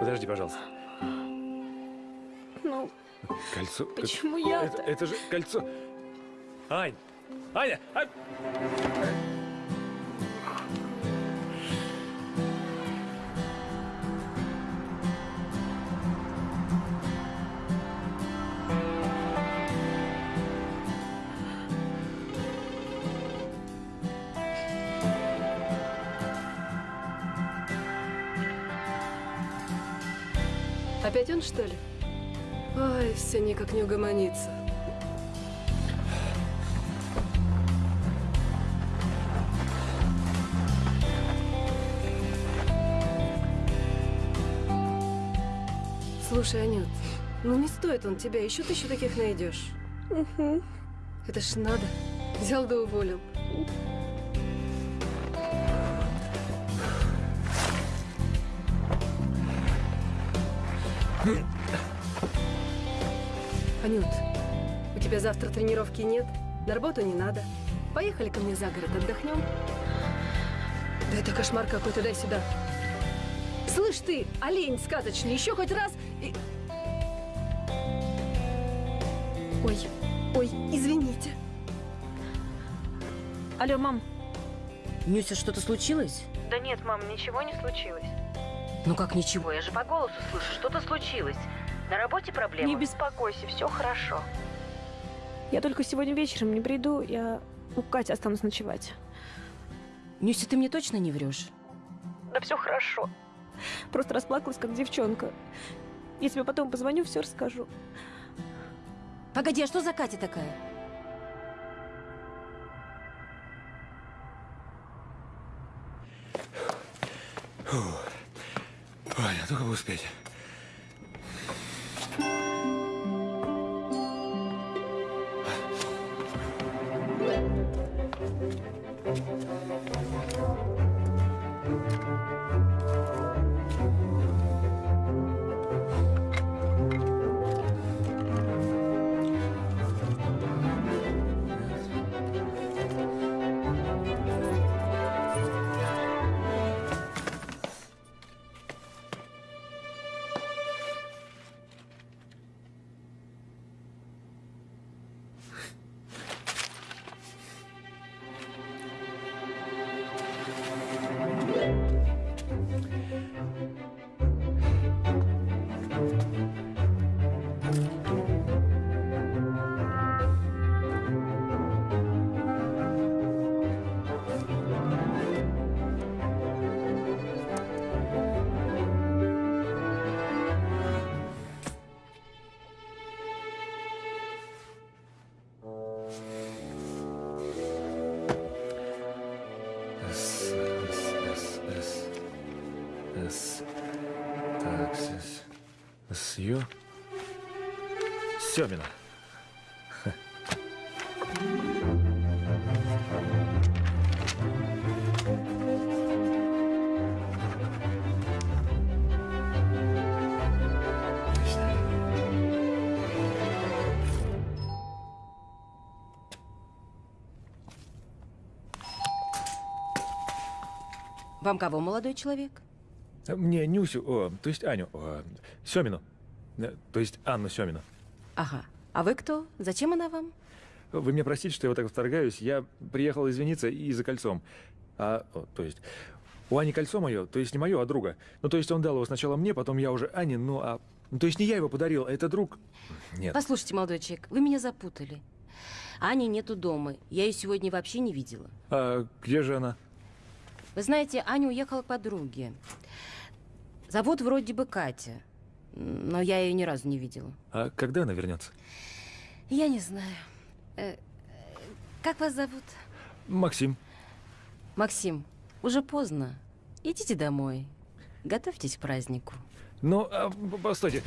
Подожди, пожалуйста. Ну, Кольцо... Почему это, я-то? это же кольцо... Ань! Аня! А- Он, что ли? Ой, все никак не угомонится. Слушай, Анют, ну не стоит он тебя, еще ты еще таких найдешь. Это ж надо. Взял да уволил. Анют, у тебя завтра тренировки нет, на работу не надо. Поехали ко мне за город, отдохнем. Да это кошмар какой-то, дай сюда. Слышь ты, олень сказочный, еще хоть раз и... Ой, ой, извините. Алло, мам. Нюся, что-то случилось? Да нет, мам, ничего не случилось. Ну как ничего? Я же по голосу слышу, что-то случилось. На работе проблемы? Не беспокойся, все хорошо. Я только сегодня вечером не приду, я у Кати останусь ночевать. Нюся, ты мне точно не врешь? Да все хорошо. Просто расплакалась, как девчонка. Я тебе потом позвоню, все расскажу. Погоди, а что за Катя такая? Фу. Аня, только бы успеть. Семина. Вам кого, молодой человек? Мне Нюсю, о, то есть Аню, о, Семину. Э, То есть Анну Семину. Ага. А вы кто? Зачем она вам? Вы меня простите, что я вот так вторгаюсь. Я приехал извиниться и за кольцом. А, о, то есть, у Ани кольцо мое, то есть не мое, а друга. Ну, то есть он дал его сначала мне, потом я уже Ане, ну, а... Ну, то есть не я его подарил, а это друг. Нет. Послушайте, молодой человек, вы меня запутали. Ани нету дома. Я ее сегодня вообще не видела. А где же она? Вы знаете, Аня уехала к подруге. Зовут вроде бы Катя. Но я ее ни разу не видела. А когда она вернется? Я не знаю. Э, как вас зовут? Максим. Максим, уже поздно. Идите домой. Готовьтесь к празднику. Ну, а, постойте.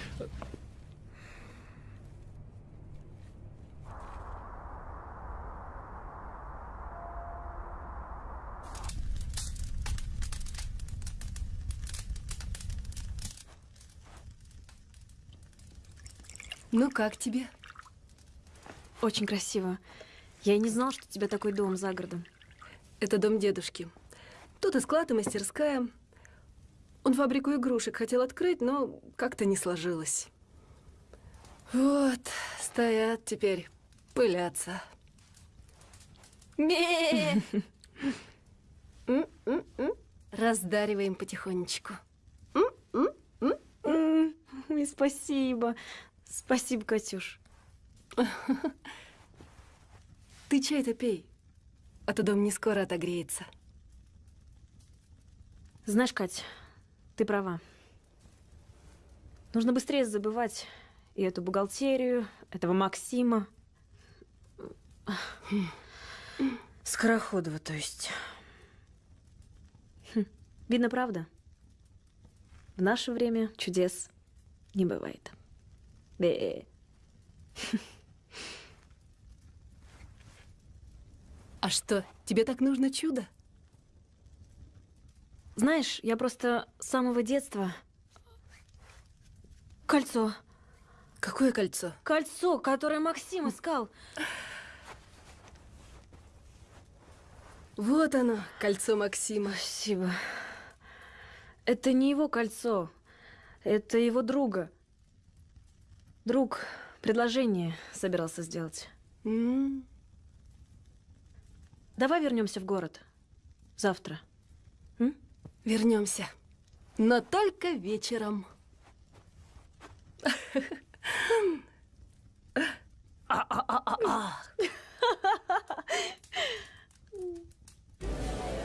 Ну как тебе? Очень красиво. Я и не знал, что у тебя такой дом за городом. Это дом дедушки. Тут и склад, и мастерская. Он фабрику игрушек хотел открыть, но как-то не сложилось. Вот, стоят теперь, пылятся. Ме! Раздариваем потихонечку. Спасибо. Спасибо, Катюш. Ты чай-то пей, а то дом не скоро отогреется. Знаешь, Кать, ты права. Нужно быстрее забывать и эту бухгалтерию, этого Максима. Скороходова, то есть. Хм, Видно, правда. В наше время чудес не бывает. Бе. А что, тебе так нужно чудо? Знаешь, я просто с самого детства... Кольцо. Какое кольцо? Кольцо, которое Максим искал. Вот оно, кольцо Максима. Спасибо. Это не его кольцо. Это его друга. Друг предложение собирался сделать. М, Давай вернемся в город. Завтра. Вернемся. Но только вечером. А-а-а-а-а.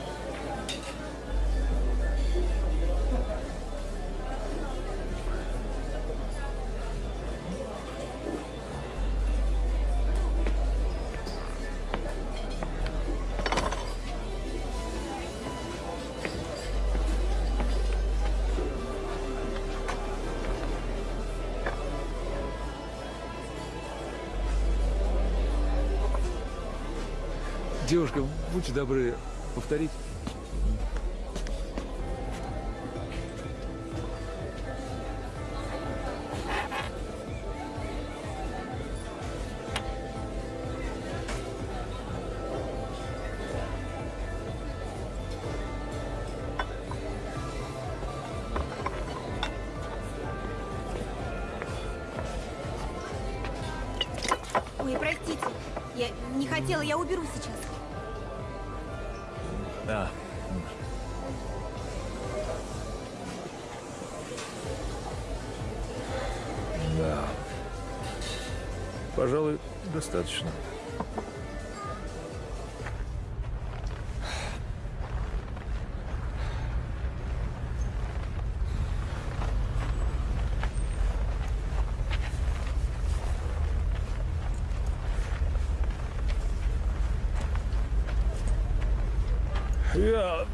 Девушка, будьте добры, повторить. Ой, простите. Я не хотела, я уберу сейчас. Достаточно. Я...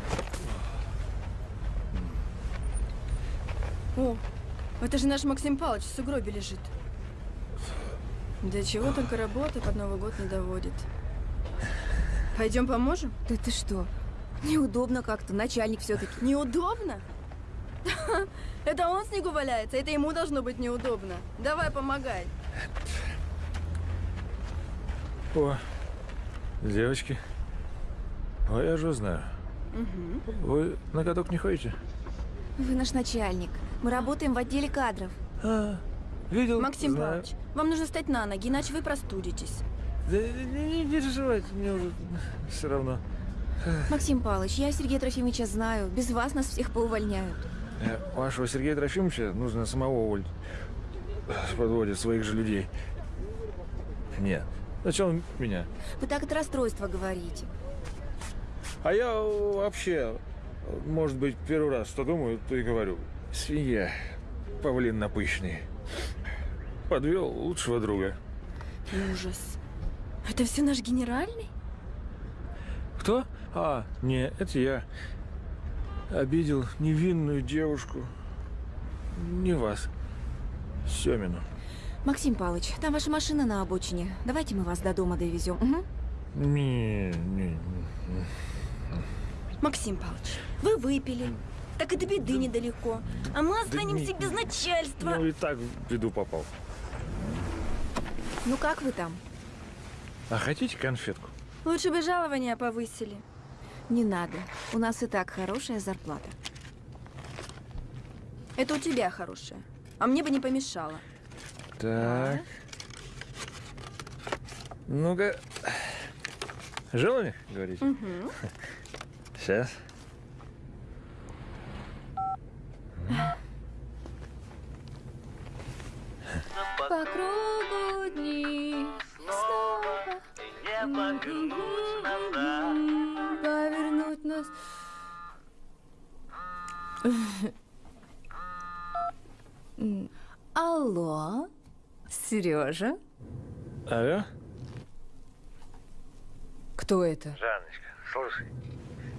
О, это же наш Максим Павлович в сугробе лежит. До чего только работа под Новый год не доводит. Пойдем поможем? Да ты что? Неудобно как-то, начальник все-таки. Неудобно? Это он снегу валяется, это ему должно быть неудобно. Давай, помогай. О, девочки. Ой, я же знаю. Вы на каток не ходите? Вы наш начальник. Мы работаем в отделе кадров. А, видел? Максим знаю. Павлович, вам нужно встать на ноги, иначе вы простудитесь. Да не, не, переживайте, мне уже все равно. Максим Павлович, я Сергея Трофимовича знаю. Без вас нас всех поувольняют. Э, Вашего Сергея Трофимовича нужно самого уволить. Подводит своих же людей. Нет. Сначала меня. Вы так от расстройства говорите. А я вообще, может быть, первый раз что думаю, то и говорю. Свинья, павлин напыщенный. Подвел лучшего друга. Ужас. Это все наш генеральный? Кто? А, не, это я. Обидел невинную девушку. Не вас. Семину. Максим Павлович, там ваша машина на обочине. Давайте мы вас до дома довезем. Угу. Не, не, не. Максим Павлович, вы выпили. Так и до беды недалеко. А мы Да останемся не- без начальства. Ну и так в беду попал. Ну как вы там? А хотите конфетку? Лучше бы жалования повысили. Не надо. У нас и так хорошая зарплата. Это у тебя хорошая. А мне бы не помешало. Так. Ну-ка. Желание, говорите? Угу. Сейчас. По кругу дни снова повернуть нас. М, Алло, Сережа? Алло? Кто это? Жанночка, слушай.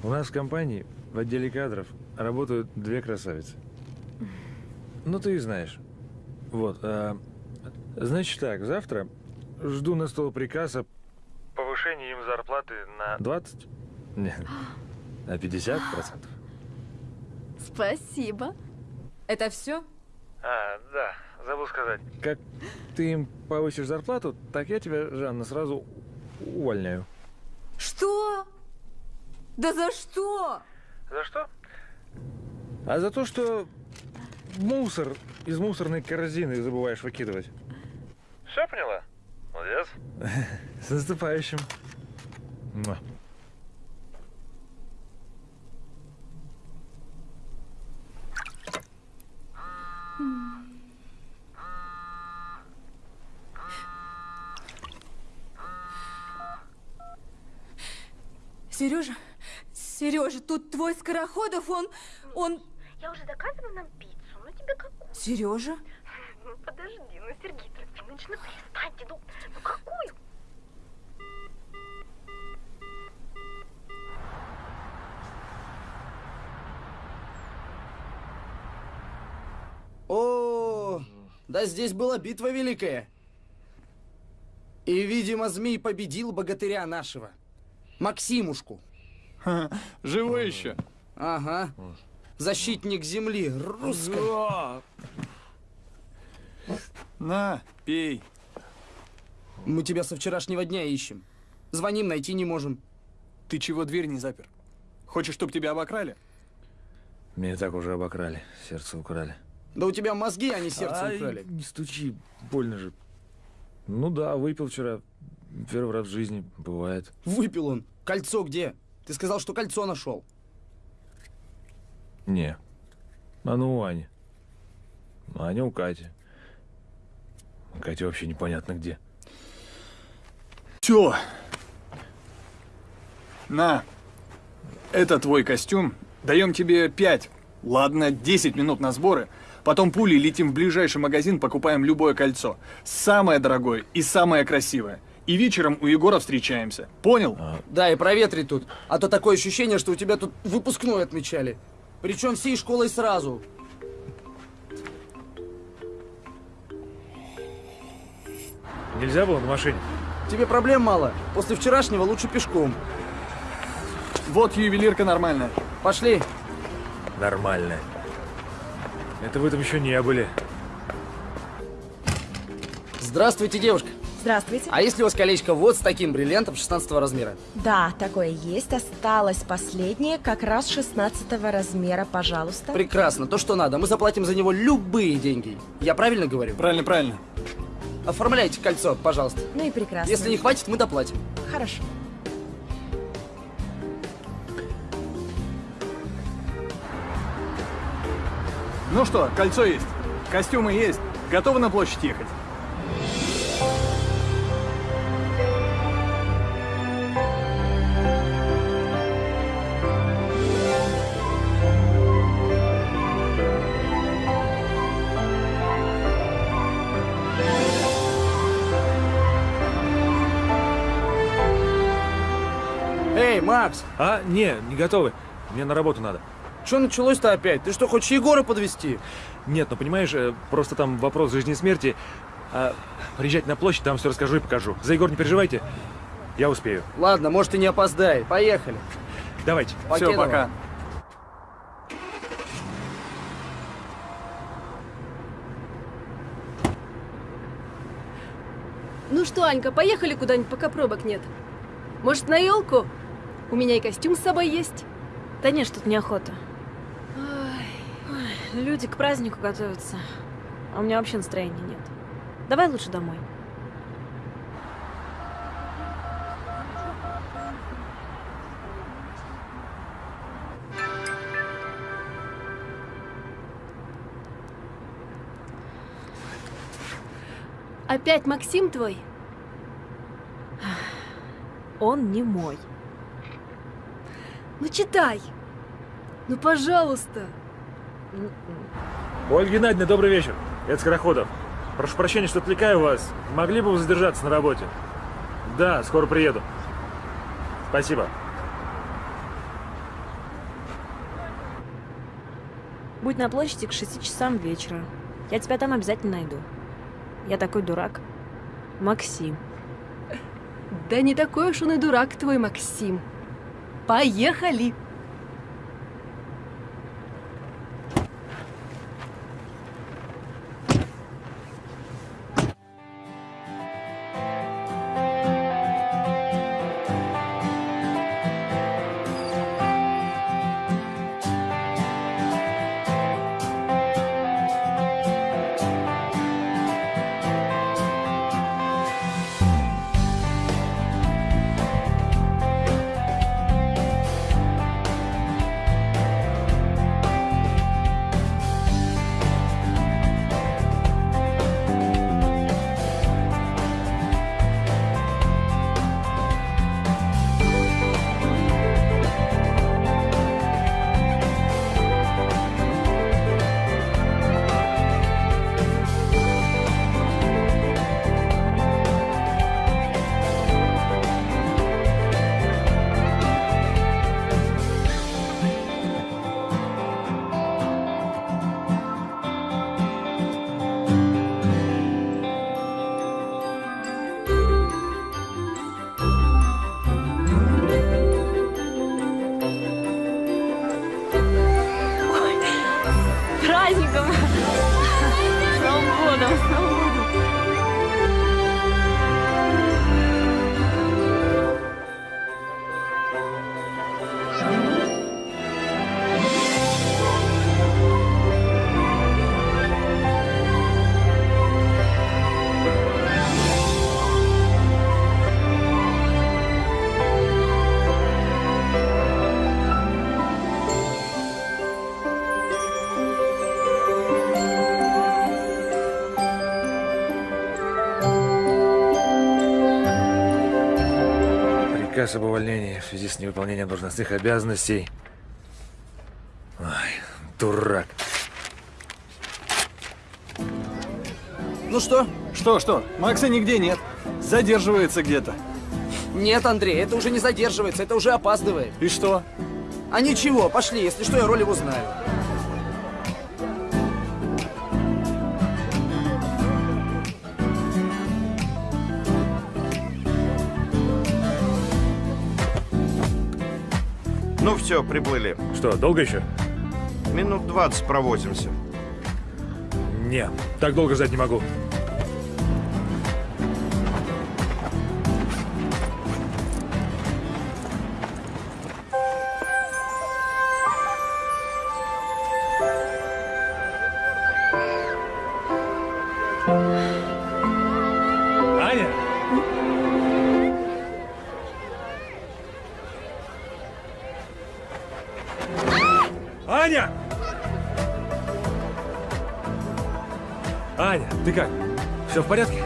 У нас в компании в отделе кадров работают две красавицы. Ну, ты и знаешь. Вот. а, значит так, завтра жду на стол приказ о повышении им зарплаты на 20? Нет, на 50 процентов. Спасибо. Это все? А, да, забыл сказать. Как ты им повысишь зарплату, так я тебя, Жанна, сразу увольняю. Что? Да за что? За что? А за то, что мусор из мусорной корзины забываешь выкидывать. Все поняла? Молодец. С наступающим. Сережа, Сережа, тут твой Скороходов, он, он... Я уже заказываю нам пиццу, ну тебе какую? Сережа? Ну подожди, ну Трофимович, ну перестаньте, ну, ну какую? О, да здесь была битва великая. И, видимо, змей победил богатыря нашего. Максимушку. Живой еще? Ага. Защитник земли, русской. На, пей. Мы тебя со вчерашнего дня ищем. Звоним, найти не можем. Ты чего дверь не запер? Хочешь, чтобы тебя обокрали? Меня так уже обокрали, сердце украли. Да у тебя мозги, а не сердце Ай, украли. не стучи, больно же. Ну да, выпил вчера. Первый раз в жизни, бывает. Выпил он. Кольцо где? Ты сказал, что кольцо нашел. Не. Оно у Ани. Аня у Кати. Катя вообще непонятно где. Все. На. Это твой костюм. Даем тебе 5. Ладно, 10 минут на сборы. Потом пулей летим в ближайший магазин, покупаем любое кольцо. Самое дорогое и самое красивое. И вечером у Егора встречаемся. Понял? Да, и проветри тут. А то такое ощущение, что у тебя тут выпускной отмечали. Причем всей школой сразу. Нельзя было на машине? Тебе проблем мало. После вчерашнего лучше пешком. Вот ювелирка нормальная. Пошли. Нормально. Это вы там еще не были. Здравствуйте, девушка. Здравствуйте. А если у вас колечко вот с таким бриллиантом 16 размера? Да, такое есть. Осталось последнее, как раз 16 размера, пожалуйста. Прекрасно, то, что надо. Мы заплатим за него любые деньги. Я правильно говорю? Правильно, правильно. Оформляйте кольцо, пожалуйста. Ну и прекрасно. Если не хватит, мы доплатим. Хорошо. Ну что, кольцо есть, костюмы есть, готовы на площадь ехать? Макс! А, не, не готовы. Мне на работу надо. Что началось-то опять? Ты что, хочешь Егора подвести? Нет, ну понимаешь, э, просто там вопрос жизни и смерти. А, приезжайте на площадь, там все расскажу и покажу. За Егор не переживайте, я успею. Ладно, может и не опоздай. Поехали. Давайте. Все, пока. Ну что, Анька, поехали куда-нибудь, пока пробок нет. Может, на елку? У меня и костюм с собой есть. Да нет, что-то неохота. Ой, люди к празднику готовятся. А у меня вообще настроения нет. Давай лучше домой. Опять Максим твой? Он не мой. Ну читай. Ну, пожалуйста. Ольга Геннадьевна, добрый вечер. Это Скороходов. Прошу прощения, что отвлекаю вас. Могли бы вы задержаться на работе? Да, скоро приеду. Спасибо. Будь на площади к 6 часам вечера. Я тебя там обязательно найду. Я такой дурак. Максим. Да не такой уж он и дурак твой, Максим. Поехали! Праздником! С Новым годом! С Новым годом! Приказ об увольнении в связи с невыполнением должностных обязанностей. Ой, дурак. Ну что? Что, что? Макса нигде нет. Задерживается где-то. Нет, Андрей, это уже не задерживается, это уже опаздывает. И что? А ничего, пошли, если что, я роль его знаю. Все, приплыли. Что, долго еще? Минут 20 провозимся. Не, так долго ждать не могу. Все в порядке?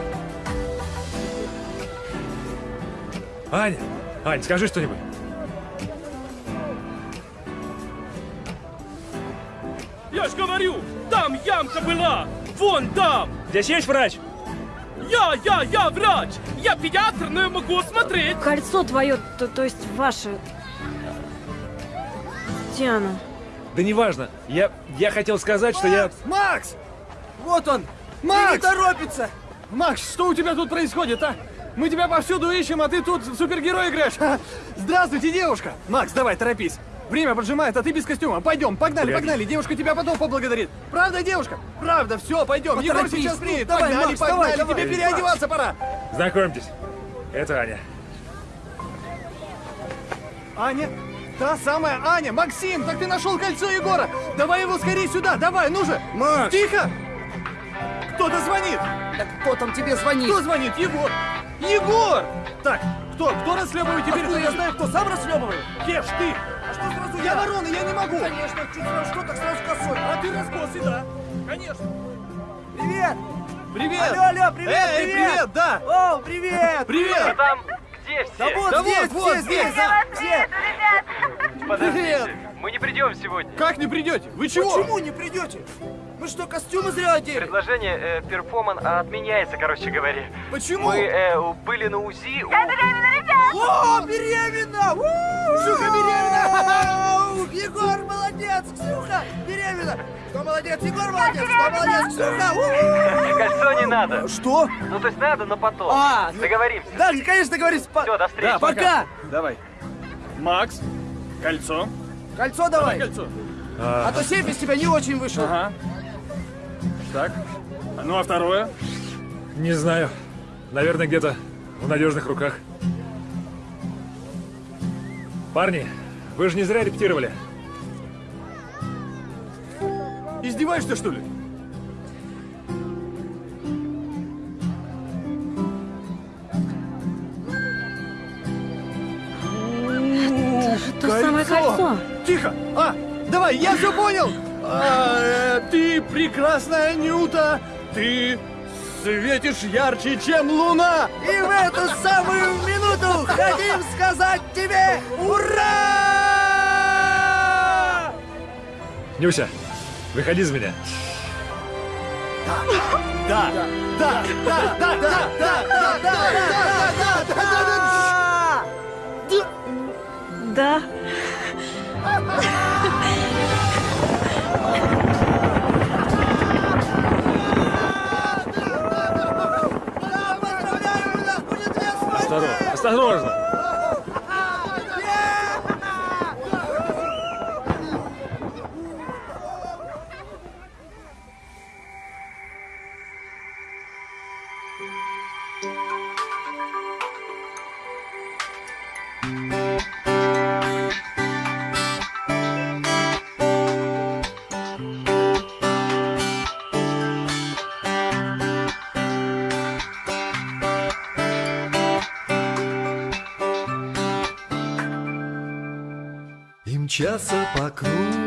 Аня! Ань, скажи что-нибудь. Я ж говорю, там ямка была! Вон там! Здесь есть врач? Я, я, я врач! Я педиатр, но я могу смотреть! Кольцо твое, то, то есть ваше. Диана. Да неважно. Я, я хотел сказать, что я... Макс! Вот он! Макс! Не торопится! Макс, что у тебя тут происходит, а? Мы тебя повсюду ищем, а ты тут в супергерой играешь. Здравствуйте, девушка! Макс, давай, торопись. Время поджимает, а ты без костюма. Пойдем, погнали, Прячь. погнали. Девушка тебя потом поблагодарит. Правда, девушка? Правда, все, пойдем. Егор сейчас ну, приедет. давай, погнали, Макс, погнали. давай, давай. Тебе переодеваться пора. Знакомьтесь. Это Аня. Аня? Та самая Аня! Максим, так ты нашел кольцо Егора! Давай его скорее сюда, давай, ну же! Макс! Тихо! Кто-то звонит! Да кто там тебе звонит? Кто звонит? Егор! Егор! Так, кто? Кто расхлебывает теперь? Откуда я знаю, кто сам расхлебывает? Кеш, ты! А что сразу Я ворона, я не могу! Конечно, чуть сразу что, так сразу косой. А ты раскосы, да? Конечно! Привет! Привет! Алло, алло, привет, Эй, привет! привет, да! О, привет! Привет! Там где все? Да вот Да здесь, вот, вот все здесь. здесь, да, все! Подождите, мы не придем сегодня. Как не придете? Вы чего? Почему не придете? Мы что, костюмы зря одели? Предложение э, перформан отменяется, короче говоря. Почему? Мы э, были на УЗИ. у- О, беременна! Ксюха беременна! Егор молодец! Ксюха беременна! Кто молодец? Егор молодец! Кто молодец? Ксюха! Кольцо не надо. Что? Ну, то есть надо, но потом. А, ну- Договоримся. Да, конечно, договорились. По- Все, до встречи. Да, Пока! Давай. Макс, кольцо. Кольцо давай! Кольцо. А то сейф из тебя не очень вышел. Ага. Так. Ну а второе? Не знаю. Наверное, где-то в надежных руках. Парни, вы же не зря репетировали. Издеваешься, что ли? Это то самое кольцо. Тихо! А, давай, я все понял! А, э, ты прекрасная Нюта! Ты светишь ярче, чем луна! И в эту самую минуту хотим сказать тебе ура! Нюся, выходи за меня. Да, да, да, да, да, да, да, да, да, да, Да. Осторожно, осторожно. Мчатся по кругу